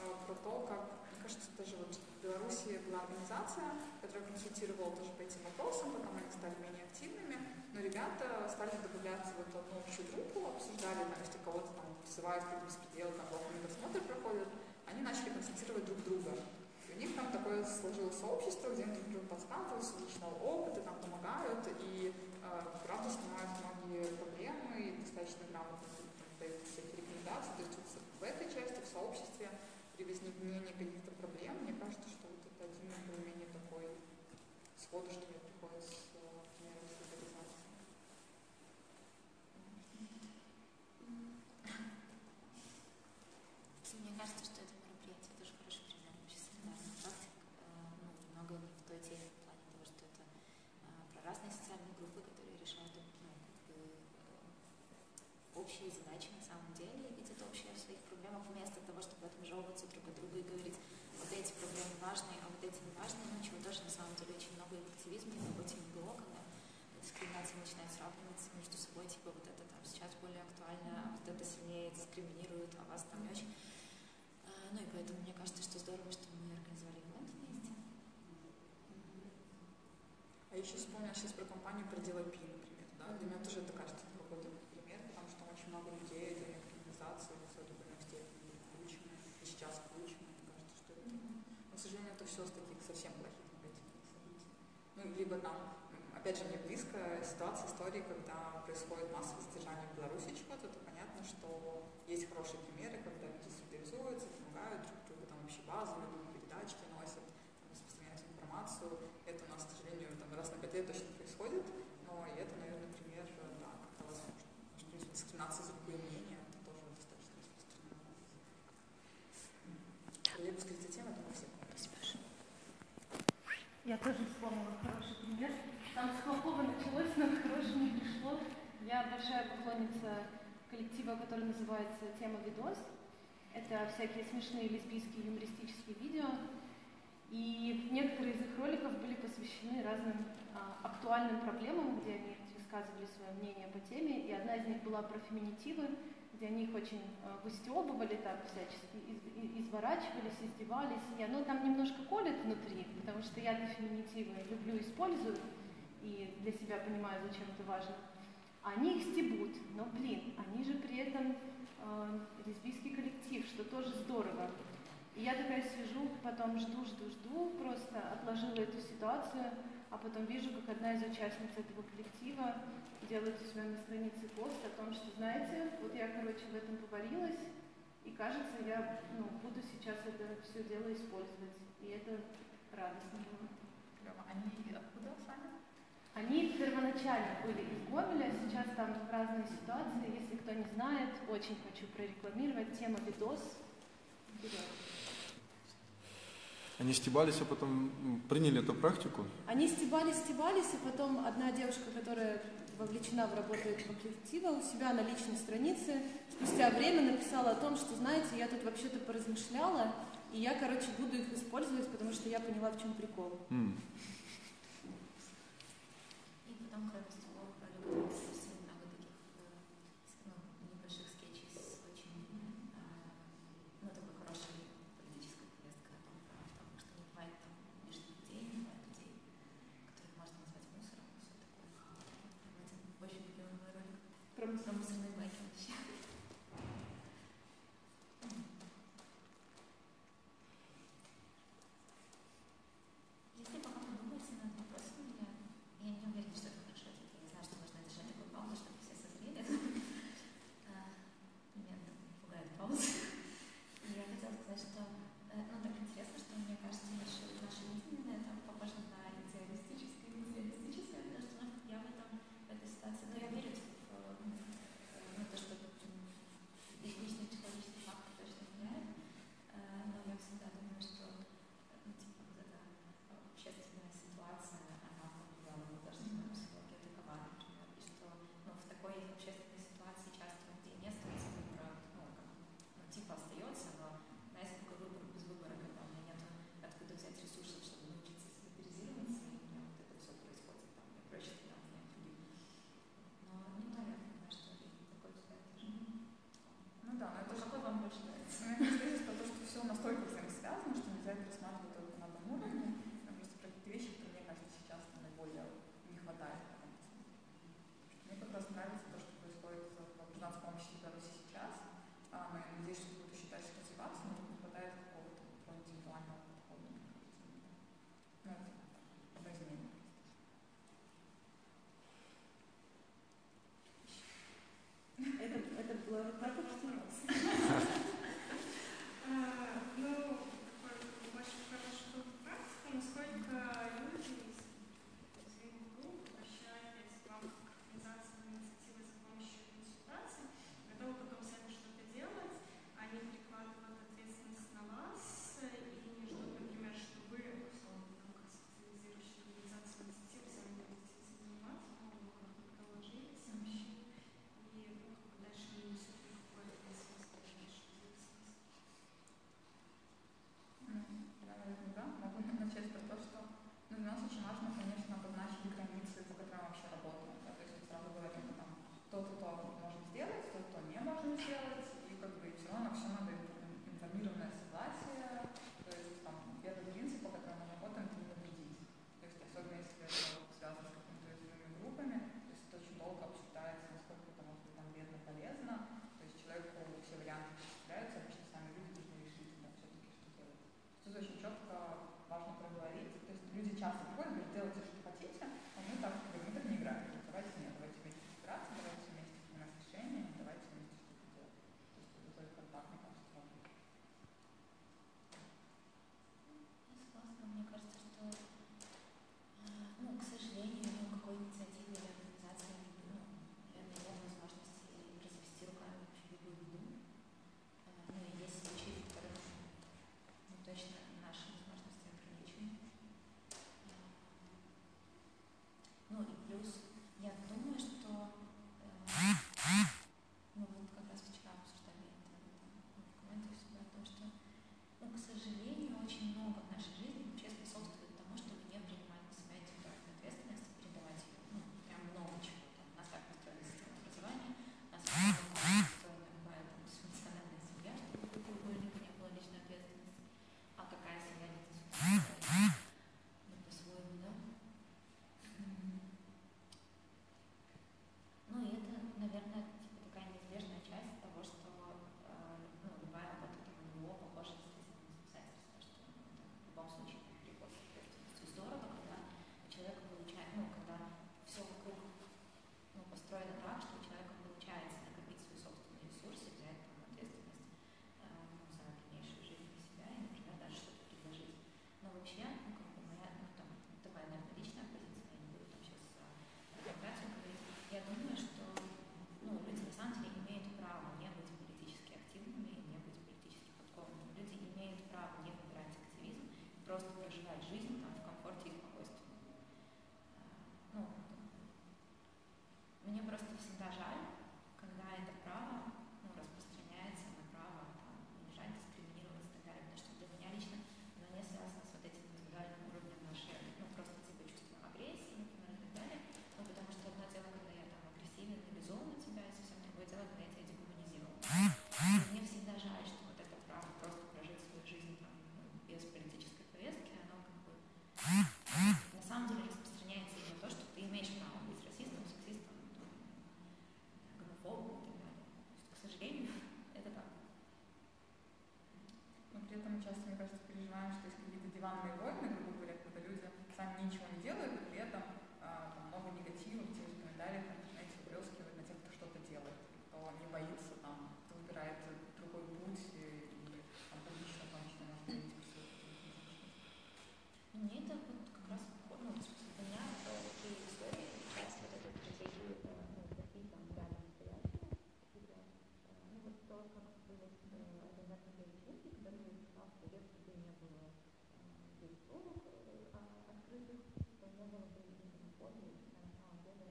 а, про то, как, мне кажется, даже вот в Беларуси была организация, которая консультировала тоже по этим вопросам, потом они стали менее активными, но ребята стали добавляться в эту одну общую группу, обсуждали, там, если кого-то там вызывают какие-то беспределы, там плохо медосмотр проходят, они начали консультировать друг друга. И у них там такое сложилось сообщество, где они друг подсказывают с личного опыта, там помогают и э, правда снимают многие проблемы и достаточно грамотно дают всякие рекомендации. То есть вот в этой части, в сообществе, при возникновении каких-то проблем, мне кажется, что вот это один из более-менее такой сход, что мне приходит с э, примером солидаризации. Мне кажется, что это мероприятие тоже хороший пример вообще солидарных практик. Э, Ну, немного не в той теме в плане того, что это э, про разные социальные группы, которые решают ну, как бы, э, общие задачи на самом деле и видят общее в своих проблемах вместо того, чтобы отмежевываться друг от друга и говорить, вот эти проблемы важные, а вот эти не важные, ну, чего тоже на самом деле очень много и в активизме, и в работе НГО, когда дискриминация начинает сравниваться между собой, типа вот это там сейчас более актуально, а вот это сильнее дискриминирует, а вас там не очень. А, Ну и поэтому мне кажется, что здорово, что мы организовали ивент вместе. А еще вспомнила сейчас про компанию про дело Пи, например. Да? Для меня тоже это кажется решилось таких совсем плохих негативных событий. Ну, либо там, опять же, мне близко ситуация, истории, когда происходит массовое задержание в Беларуси чего-то, то понятно, что есть хорошие примеры, когда люди солидаризуются, помогают друг другу, там вообще базовые передачки носят, там, распространяют информацию. Это у нас, к сожалению, там, раз на пять лет точно происходит, но и это, наверное, пример, да, когда возможно, что дискриминация поклонница коллектива, который называется «Тема видос». Это всякие смешные лесбийские юмористические видео. И некоторые из их роликов были посвящены разным а, актуальным проблемам, где они высказывали свое мнение по теме. И одна из них была про феминитивы, где они их очень а, выстебывали, так всячески из, из, изворачивались, издевались. И оно там немножко колет внутри, потому что я эти феминитивы люблю, использую и для себя понимаю, зачем это важно. Они их стебут, но, блин, они же при этом э, лесбийский коллектив, что тоже здорово. И я такая сижу, потом жду, жду, жду, просто отложила эту ситуацию, а потом вижу, как одна из участниц этого коллектива делает у себя на странице пост о том, что, знаете, вот я, короче, в этом поварилась, и кажется, я ну, буду сейчас это все дело использовать. И это радостно было. Они? Они первоначально были из Гомеля, сейчас там разные ситуации. Если кто не знает, очень хочу прорекламировать. Тема видос. Вперед. Они стебались, а потом приняли эту практику. Они стебались, стебались, и потом одна девушка, которая вовлечена в работу этого коллектива, у себя на личной странице спустя время написала о том, что, знаете, я тут вообще-то поразмышляла, и я, короче, буду их использовать, потому что я поняла, в чем прикол. М. И потом, кроме всего, любят записывать много таких э, с- ну, небольших скетчей с очень, э, ну, такой хорошей политической повесткой о том, про- потому что не бывает там лишних людей, не бывает людей, которых можно назвать мусором, и все такое. Вот это очень любимый мой ролик Про про мусорные баки вообще. Если пока подумаете над вопросом, я, я не уверена, что это хорошо ответ. Я не знаю, что нужно держать такую паузу, чтобы все созрели. А, Меня там пугает пауза. И я хотела сказать, что э, ну, так интересно, что мне кажется, наше, наше видение это похоже на идеалистическое, не идеалистическое, потому что ну, я в этом, в этой ситуации, ну, я верю типа, в, э, ну, то, что м, личный психологический фактор точно влияет, Э, но я всегда думаю, что ну, типа, вот эта общественная ситуация, она повлияла на художественную психологию такова, например, и что ну, в такой общественной ситуации часто у людей не остается выбора, ну, как, ну, типа остается, но знаете, такой выбор без выбора, когда у меня нет откуда взять ресурсов, чтобы научиться солидаризироваться, и у меня вот это все происходит, там, мне проще тогда мне других. Но не знаю, на что ли, такой взгляд тоже. Ну да, но здесь про то, что все настолько взаимосвязано, что нельзя это рассматривать было безусловных, а открытых не было бы гомофобии, на самом деле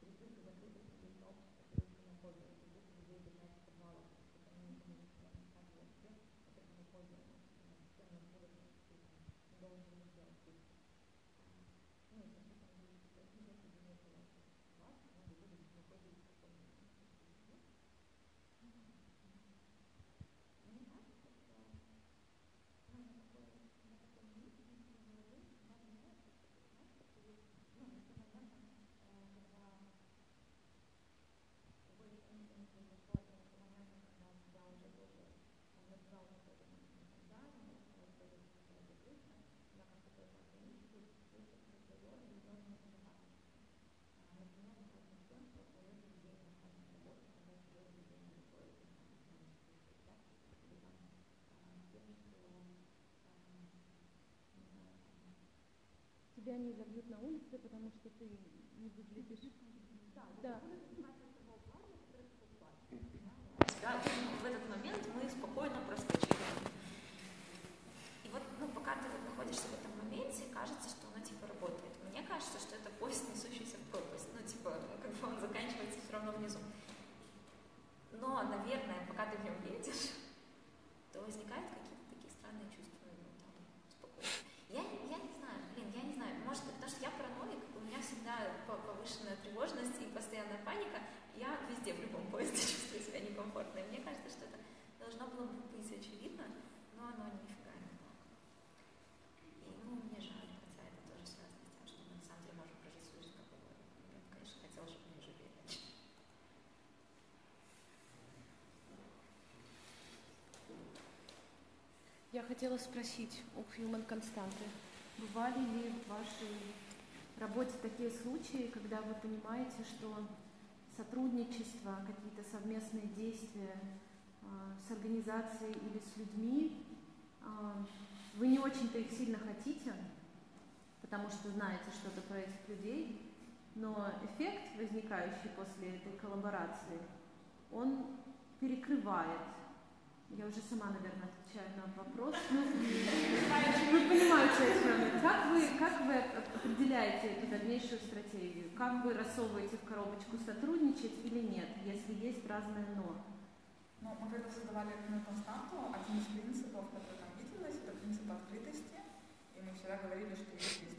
переписка закрытых людей сообщества плюс гомофобия, если людей держать в подвалах, если они не коммуницируют в соответствии, это гомофобия, с тем, что будут должны сделать. Ну, тебя не забьют на улице, потому что ты не выглядишь... Да, да. хотела спросить у Human Константы, бывали ли в вашей работе такие случаи, когда вы понимаете, что сотрудничество, какие-то совместные действия э, с организацией или с людьми, э, вы не очень-то их сильно хотите, потому что знаете что-то про этих людей, но эффект, возникающий после этой коллаборации, он перекрывает я уже сама, наверное, отвечаю на вопрос. Ну, вы понимаете, о. Как вы, как вы определяете эту дальнейшую стратегию? Как вы рассовываете в коробочку сотрудничать или нет, если есть разные «но»? Ну, мы когда создавали одну константу, один из принципов, который там виделось, это принцип открытости. И мы всегда говорили, что есть.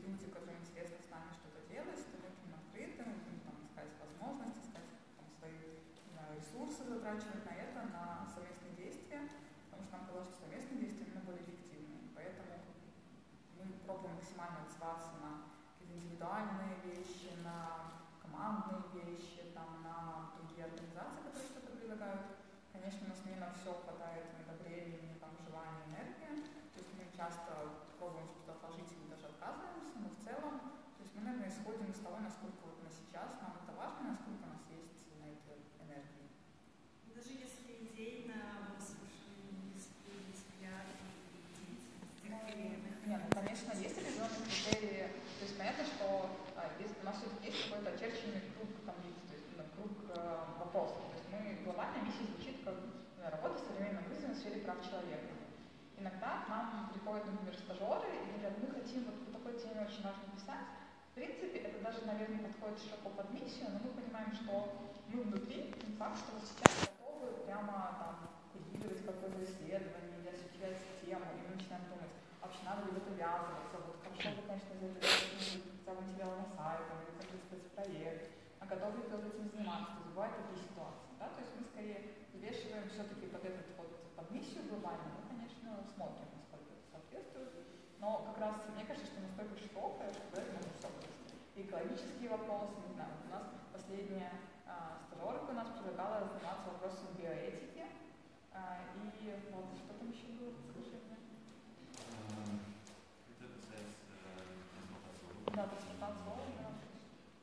действительно есть определенные критерии. То есть понятно, что а, есть, у нас все-таки есть какой-то очерченный круг, там, то есть, ну, круг э, вопросов. То есть мы, глобальная миссия звучит как э, работа с современным вызовом в сфере прав человека. Иногда к нам приходят, например, стажеры и говорят, мы хотим вот по такой теме очень важно писать. В принципе, это даже, наверное, подходит широко под миссию, но мы понимаем, что мы внутри, не факт, что вот сейчас готовы прямо там культивировать какое-то исследование, надо это ввязываться, вот хорошо бы, конечно, завязать хотя бы материалы на сайт, или какой-то спецпроект, а готовы ли кто-то этим заниматься, то есть бывают такие ситуации, да, то есть мы скорее взвешиваем все-таки под этот вот под миссию глобально, мы, конечно, смотрим, насколько это соответствует, но как раз мне кажется, что настолько широкое, что это может все И экологические вопросы, не знаю, у нас последняя а, стажерка у нас предлагала заниматься вопросом биоэтики, а, и вот что там еще было, скажи мне. Это касается трансплантации Да, трансплантация органа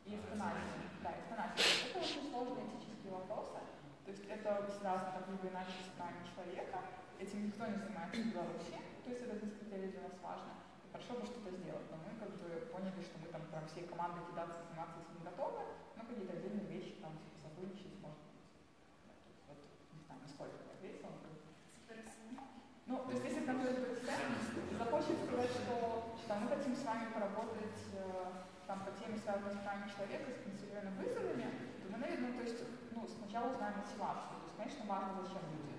и эвтаназия. Да, эвтаназия. Это очень сложные этические вопросы. То есть это связано так либо иначе с правами человека. Этим никто не занимается в Беларуси. То есть это из критерий для нас важно. И хорошо бы что-то сделать. Но мы как бы поняли, что мы там прям всей командой кидаться заниматься этим не готовы. Но какие-то отдельные вещи там типа сотрудничать может вот, не знаю, насколько я ответила. Ну, то есть если конкретно захочет сказать, что там, мы хотим с вами поработать э, там, по теме, связанной с правами человека, с пенсионными вызовами, то мы, наверное, то есть, ну, сначала узнаем мотивацию. То есть, конечно, важно, зачем люди.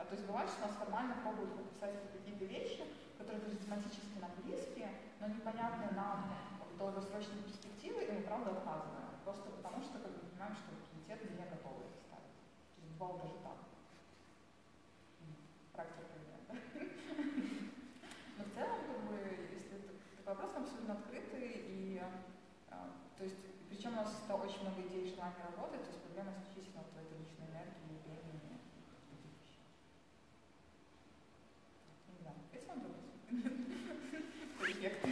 А, то есть бывает, что нас формально пробуют подписать какие-то вещи, которые даже тематически нам близкие, но непонятны нам в долгосрочной перспективе, и мы правда отказываем. Просто потому что как бы, понимаем, что комитеты не готовы это ставить. То есть бывало даже так. Практика пример, да? Но в целом, как бы, если такой вопрос абсолютно открытый, и а, то есть, причем у нас очень много идей желания работать, то есть проблема исключительно в этой личной энергии, времени, таких вещей. Не знаю, ответила на вопрос? Эффекты.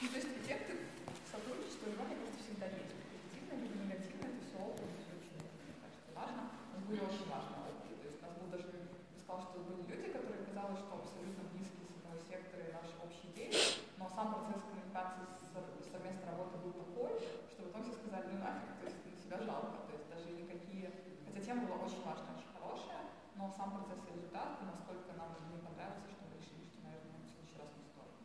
Ну, то есть эффекты сотрудничества, его, мне кажется, всегда есть. Позитивно либо негативно, это все опыт, все очень, мне кажется, важно. У нас были очень важные опыты. То есть у нас был даже, я сказала, что были люди, которые казалось, что абсолютно близкие с одного сектора и наши общие идеи, но сам процесс коммуникации с совместной работы был такой, что в итоге все сказали, ну нафиг, то есть на себя жалко, то есть даже никакие, хотя тема была очень важная, очень хорошая, но сам процесс и результат, и насколько нам не понравился, что мы решили, что, наверное, в следующий раз не стоит.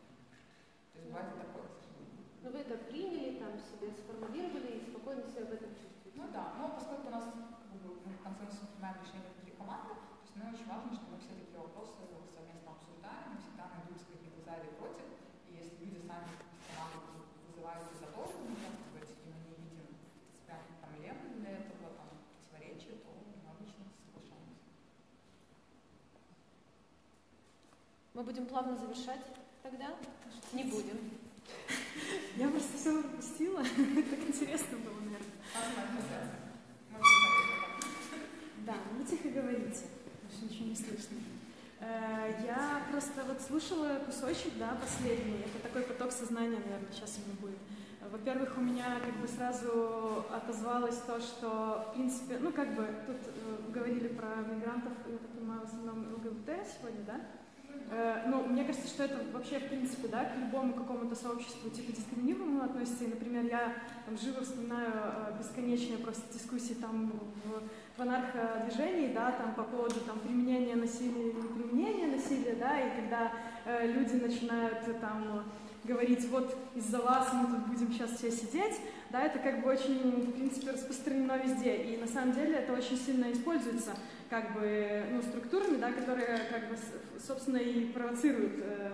То есть бывает и такое, к сожалению. Но вы это приняли, там себе сформулировали и спокойно себя в этом чувствуете. Ну да, но поскольку у нас как бы, мы в консенсусе принимаем решения внутри команды, то есть нам очень важно, что мы все такие вопросы совместно обсуждаем, мы всегда найдутся какие-то за или против, и если люди сами из команды вызывают и готовы участвовать, и мы не видим прям проблем для этого, там, противоречия, то мы обычно соглашаемся. Мы будем плавно завершать тогда? Не будем. Я просто все пропустила. Так интересно было, наверное. Да, ну тихо говорите, потому ничего не слышно. Э, Я просто вот слушала кусочек, да, последний. Это такой поток сознания, наверное, сейчас у меня будет. Во-первых, у меня как бы сразу отозвалось то, что, в принципе, ну как бы тут э, говорили про мигрантов, я так понимаю, в основном ЛГБТ сегодня, да? Э, Ну, мне кажется, что это вообще, в принципе, да, к любому какому-то сообществу типа дискриминируемому относится. И, например, я там живо вспоминаю э, бесконечные просто дискуссии там в, в анарходвижении, да, там по поводу там применения насилия или неприменения насилия, да, и когда э, люди начинают там говорить, вот из-за вас мы тут будем сейчас все сидеть, да, это как бы очень, в принципе, распространено везде. И на самом деле это очень сильно используется как бы, ну, структурами, да, которые, как бы, собственно, и провоцируют э,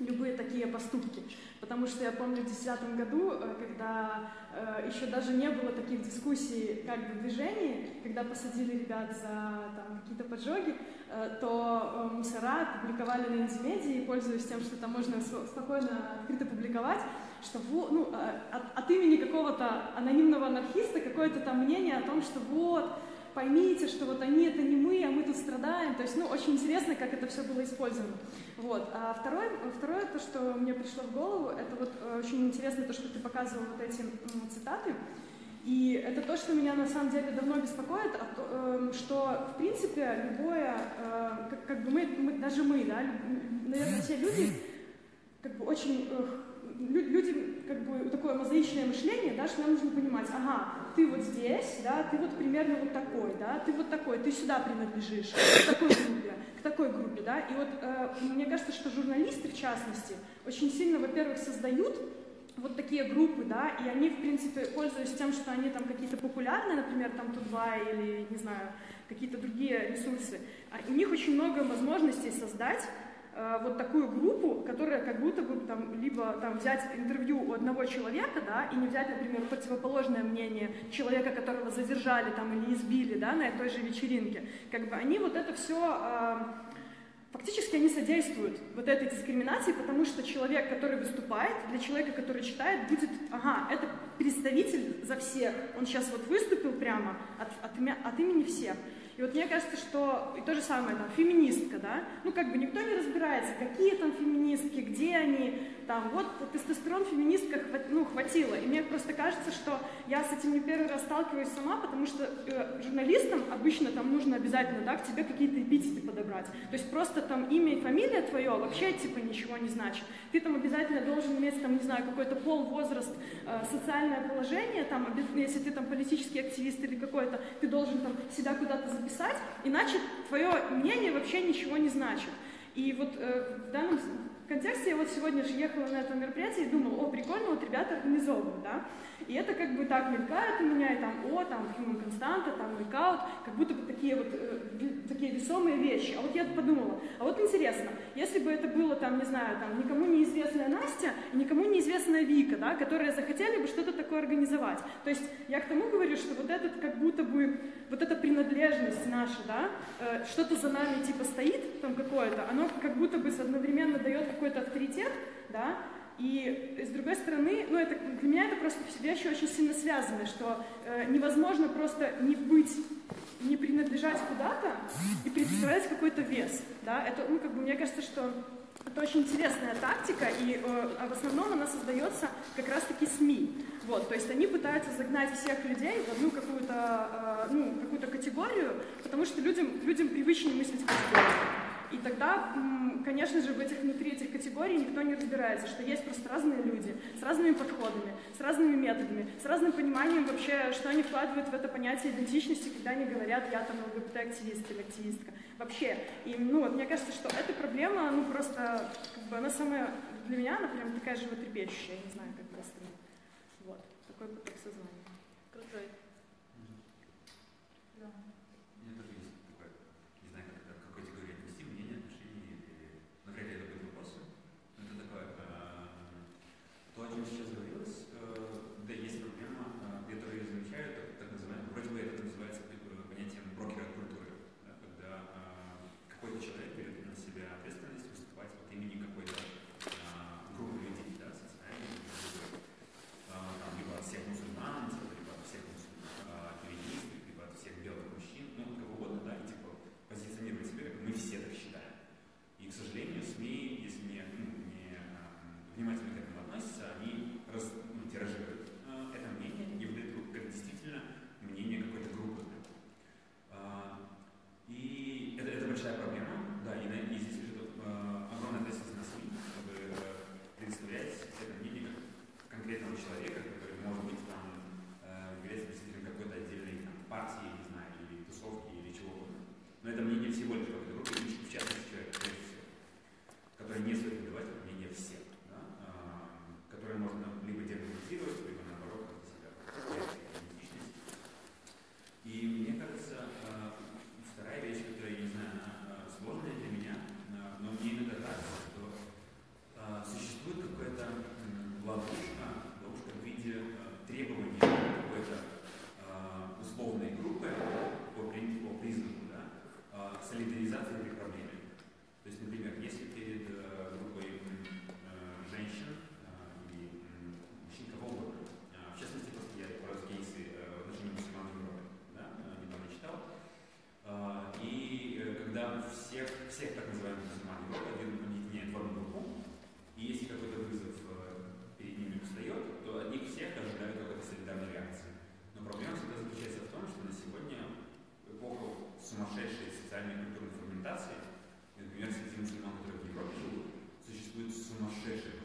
любые такие поступки. Потому что я помню в 2010 году, э, когда э, еще даже не было таких дискуссий как бы в движении, когда посадили ребят за какие-то поджоги, э, то э, мусора публиковали на Индимедии, пользуясь тем, что там можно спокойно открыто публиковать, что во- ну, э, от, от имени какого-то анонимного анархиста какое-то там мнение о том, что вот, поймите, что вот они это не мы, а мы тут страдаем. То есть, ну, очень интересно, как это все было использовано. Вот. А второе, второе, то, что мне пришло в голову, это вот э, очень интересно то, что ты показывал вот эти цитаты. И это то, что меня на самом деле давно беспокоит, а эм, что, в принципе, любое, э, как, как бы мы, мы- даже мы, да, наверное, те люди, как бы очень, лю- люди, как бы такое мозаичное мышление, да, что нам нужно понимать, ага, ты вот здесь, да, ты вот примерно вот такой, да, ты вот такой, ты сюда принадлежишь, к такой группе, к такой группе, да. И вот э, мне кажется, что журналисты, в частности, очень сильно, во-первых, создают вот такие группы, да, и они, в принципе, пользуясь тем, что они там какие-то популярные, например, там Тутбай или, не знаю, какие-то другие ресурсы, а у них очень много возможностей создать вот такую группу, которая как будто бы там либо там взять интервью у одного человека, да, и не взять, например, противоположное мнение человека, которого задержали там или избили, да, на той же вечеринке. Как бы они вот это все э, Фактически они содействуют вот этой дискриминации, потому что человек, который выступает, для человека, который читает, будет, ага, это представитель за всех. Он сейчас вот выступил прямо от, от, от имени всех. И вот мне кажется, что и то же самое, там, феминистка, да, ну как бы никто не разбирается, какие там феминистки, где они, там, вот тестостерон феминистка хват, ну, хватило. И мне просто кажется, что я с этим не первый раз сталкиваюсь сама, потому что э, журналистам обычно там нужно обязательно, да, к тебе какие-то эпитеты подобрать. То есть просто там имя и фамилия твое вообще типа ничего не значит. Ты там обязательно должен иметь там, не знаю, какой-то пол, возраст, э, социальное положение, там, если ты там политический активист или какой-то, ты должен там себя куда-то записать, иначе твое мнение вообще ничего не значит. И вот э, в данном контексте я вот сегодня же ехала на это мероприятие и думала, о, прикольно, вот ребята организовывают, да, и это как бы так мелькает у меня, и там, о, там, human константа, там, ликаут, как будто бы такие вот, э, такие весомые вещи. А вот я подумала, а вот интересно, если бы это было там, не знаю, там, никому неизвестная Настя и никому неизвестная Вика, да, которые захотели бы что-то такое организовать. То есть я к тому говорю, что вот этот как будто бы, вот эта принадлежность наша, да, э, что-то за нами типа стоит там какое-то, оно как будто бы одновременно дает какой-то авторитет, да, и с другой стороны, ну это, для меня это просто вещи очень сильно связаны, что э, невозможно просто не быть, не принадлежать куда-то и представлять какой-то вес. Да? Это, ну, как бы, мне кажется, что это очень интересная тактика, и э, а в основном она создается как раз-таки СМИ. Вот, то есть они пытаются загнать всех людей в одну какую-то э, ну, какую категорию, потому что людям, людям привычнее мыслить категорию. И тогда, конечно же, в этих, внутри этих категорий никто не разбирается, что есть просто разные люди с разными подходами, с разными методами, с разным пониманием вообще, что они вкладывают в это понятие идентичности, когда они говорят, я там ЛГБТ-активист или активистка. Вообще. И, ну, вот, мне кажется, что эта проблема, ну, просто, как бы, она самая, для меня, она прям такая животрепещущая, я не знаю, как остальных. Вот, такой поток сознания. По идентичностям, по принадлежности, политической культуре по отношению к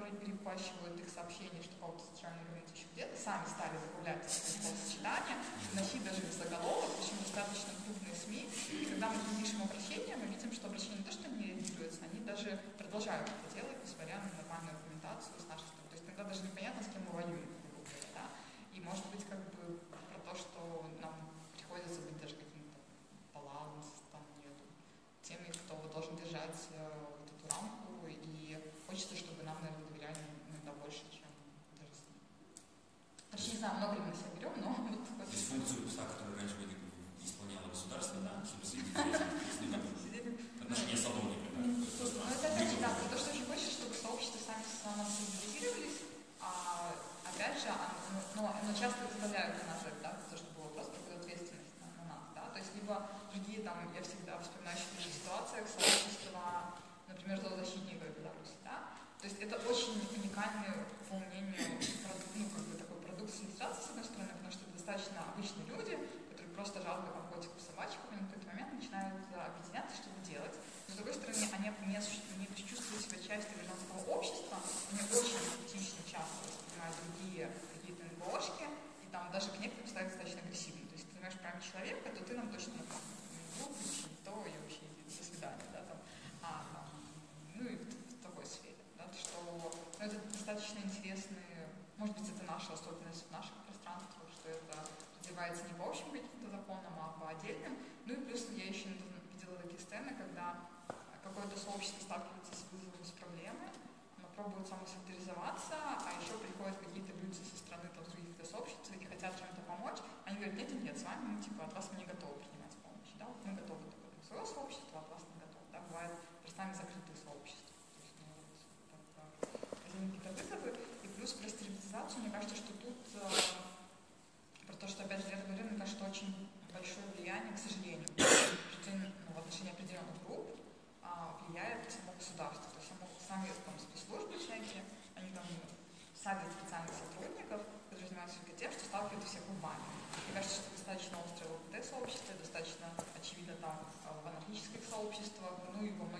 которые перепащивают их сообщения, что пауки социальные рынки еще где-то, сами стали добавлять свои сочетания, вносить даже в заголовок, причем достаточно крупные СМИ. И когда мы пишем обращение, мы видим, что обращения не то, что не реагируются, они даже продолжают это делать, несмотря на нормальную аргументацию с нашей стороны. То есть тогда даже непонятно, с кем мы воюем. сцены, когда какое-то сообщество сталкивается с вызовом, с проблемой, оно пробует самосолидаризоваться, а еще приходят какие-то люди со стороны там, других сообществ и хотят чем-то помочь, они говорят, нет, нет, с вами, мы типа от вас мы не готовы принимать помощь, да, мы готовы только своего сообщества, от вас не готовы, да, бывает, перед нами Мне кажется, что достаточно острое в ЛГБТ-сообществе, достаточно очевидно там а, в анархических сообществах, ну и во многих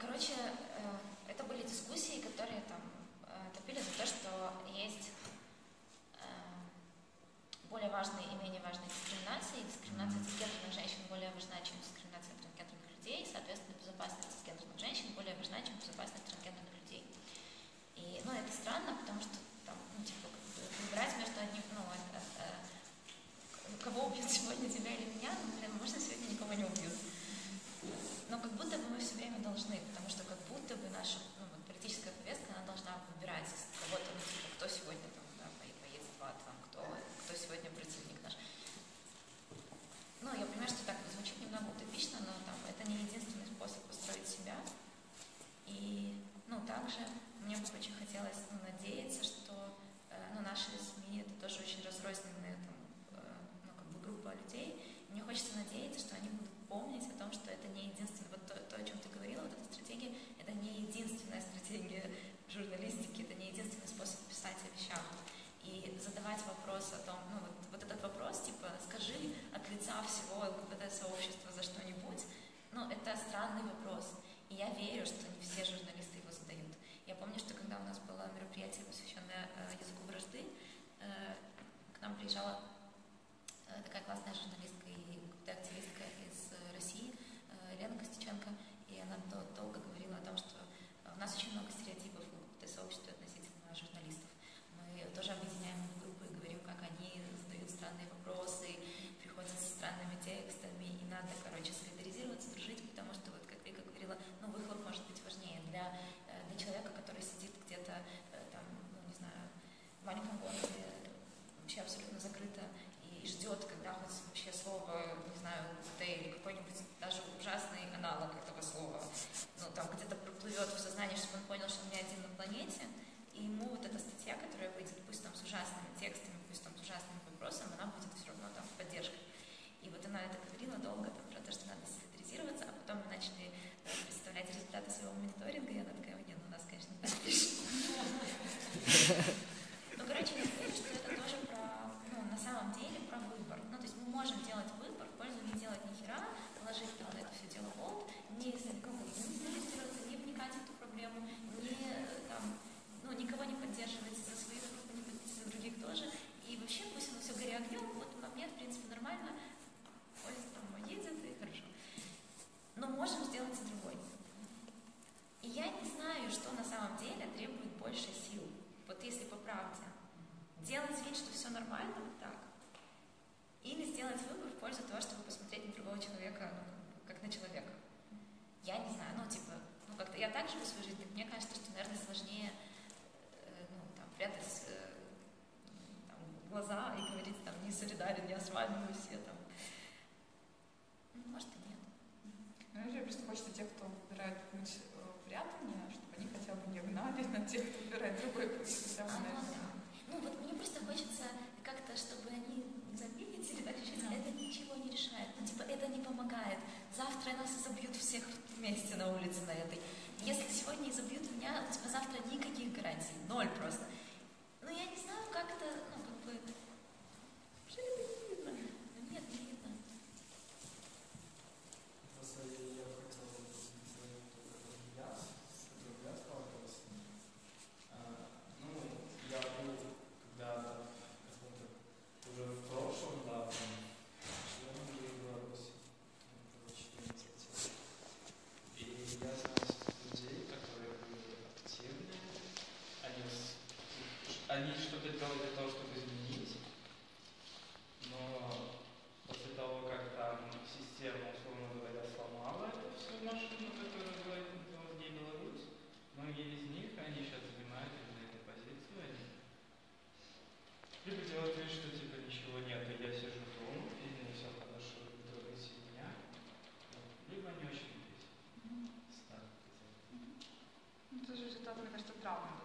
короче, нам приезжала э, такая классная журналистка и активистка из э, России, э, Лена Костиченко и она долго говорила о том, что у нас очень много стереотипов в сообществе относительно журналистов. Мы тоже объединяем группы и говорим, как они задают странные вопросы, приходят со странными текстами, и надо, короче, вообще абсолютно закрыто и ждет, когда хоть вообще слово, не знаю, ЛГБТ или какой-нибудь даже ужасный аналог этого слова, ну, там где-то проплывет в сознании, чтобы он понял, что он не один на планете, и ему вот эта статья, которая выйдет, пусть там с ужасными делать для того, чтобы изменить, но после того, как там система, условно говоря, сломала эту всю машину, которая была в ней Беларусь, многие из них, они сейчас занимают именно эту позицию, они либо делают вид, что типа ничего нет, и я сижу дома, и мне все хорошо, и трогайте меня, либо они очень любят. Ну, это же результат, мне кажется, травмы.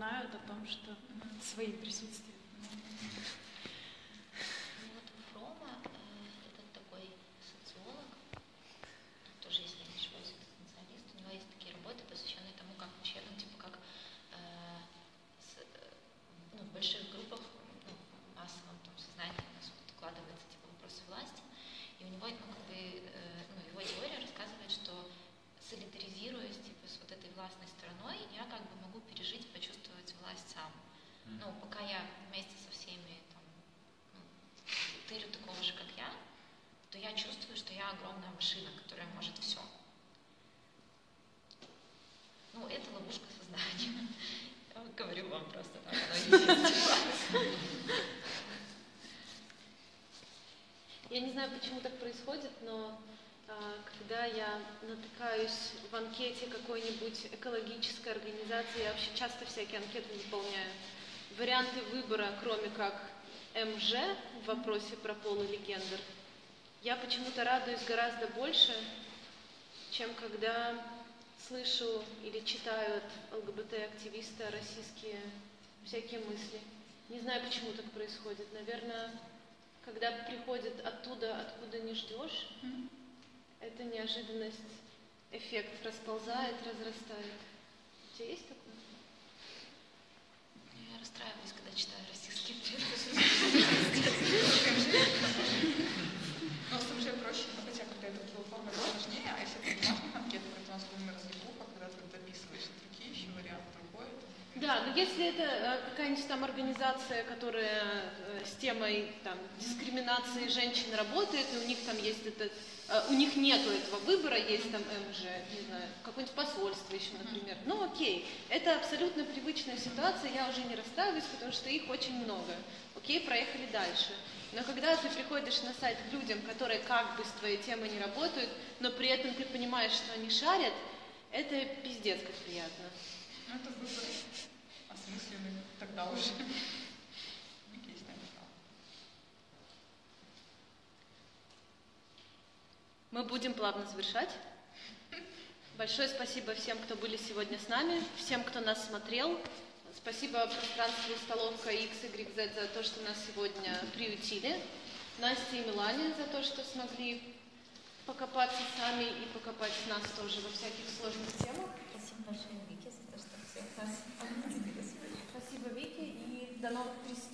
Напоминают о том, что свои присутствия. Ну вот Фрома, э, это такой социолог, тоже, если я не ошибаюсь, экзистенциалист, у него есть такие работы, посвященные тому, как вообще, ну, типа, как э, с, э, ну, в больших группах, ну, в массовом там, сознании у нас вот укладывается, типа, вопросы власти, и у него, ну, как бы, э, ну, его теория рассказывает, что солидаризируясь, типа, с вот этой властной стороной, я как бы могу пережить, почувствовать власть сам. Ну, пока я вместе со всеми там, ну, тырю такого же, как я, то я чувствую, что я огромная машина, которая может все. Ну, это ловушка сознания. Я говорю вам просто так. Я не знаю, почему так происходит, но а, когда я натыкаюсь в анкете какой-нибудь экологической организации, я вообще часто всякие анкеты заполняю, варианты выбора, кроме как МЖ в вопросе про пол или гендер, я почему-то радуюсь гораздо больше, чем когда слышу или читаю от ЛГБТ-активиста российские всякие мысли. Не знаю, почему так происходит. Наверное, когда приходит оттуда, откуда не ждешь, эта неожиданность, эффект расползает, разрастает. У тебя есть такое? Я расстраиваюсь, когда читаю российские предприятия. Ну, с МЖ проще, ну, хотя когда это форма а если это бумажных анкетах, это у нас умная разлипуха, когда ты дописываешь другие еще варианты, другой. Да, но если это э, какая-нибудь там организация, которая э, с темой там, дискриминации женщин работает, и у них там есть этот, э, у них нету этого выбора, есть там МЖ, не знаю, какое-нибудь посольство еще, например. Ну окей, это абсолютно привычная ситуация, я уже не расстраиваюсь, потому что их очень много. Окей, проехали дальше. Но когда ты приходишь на сайт к людям, которые как бы с твоей темой не работают, но при этом ты понимаешь, что они шарят, это пиздец как приятно. Ну, это выбор осмысленный тогда уже. Мы будем плавно завершать. Большое спасибо всем, кто были сегодня с нами, всем, кто нас смотрел. Спасибо пространству столовка XYZ за то, что нас сегодня приютили. Насте и Милане за то, что смогли покопаться сами и покопать с нас тоже во всяких сложных темах. Спасибо большое, Вики, за то, что всех нас. Спасибо, Вики, и до новых встреч.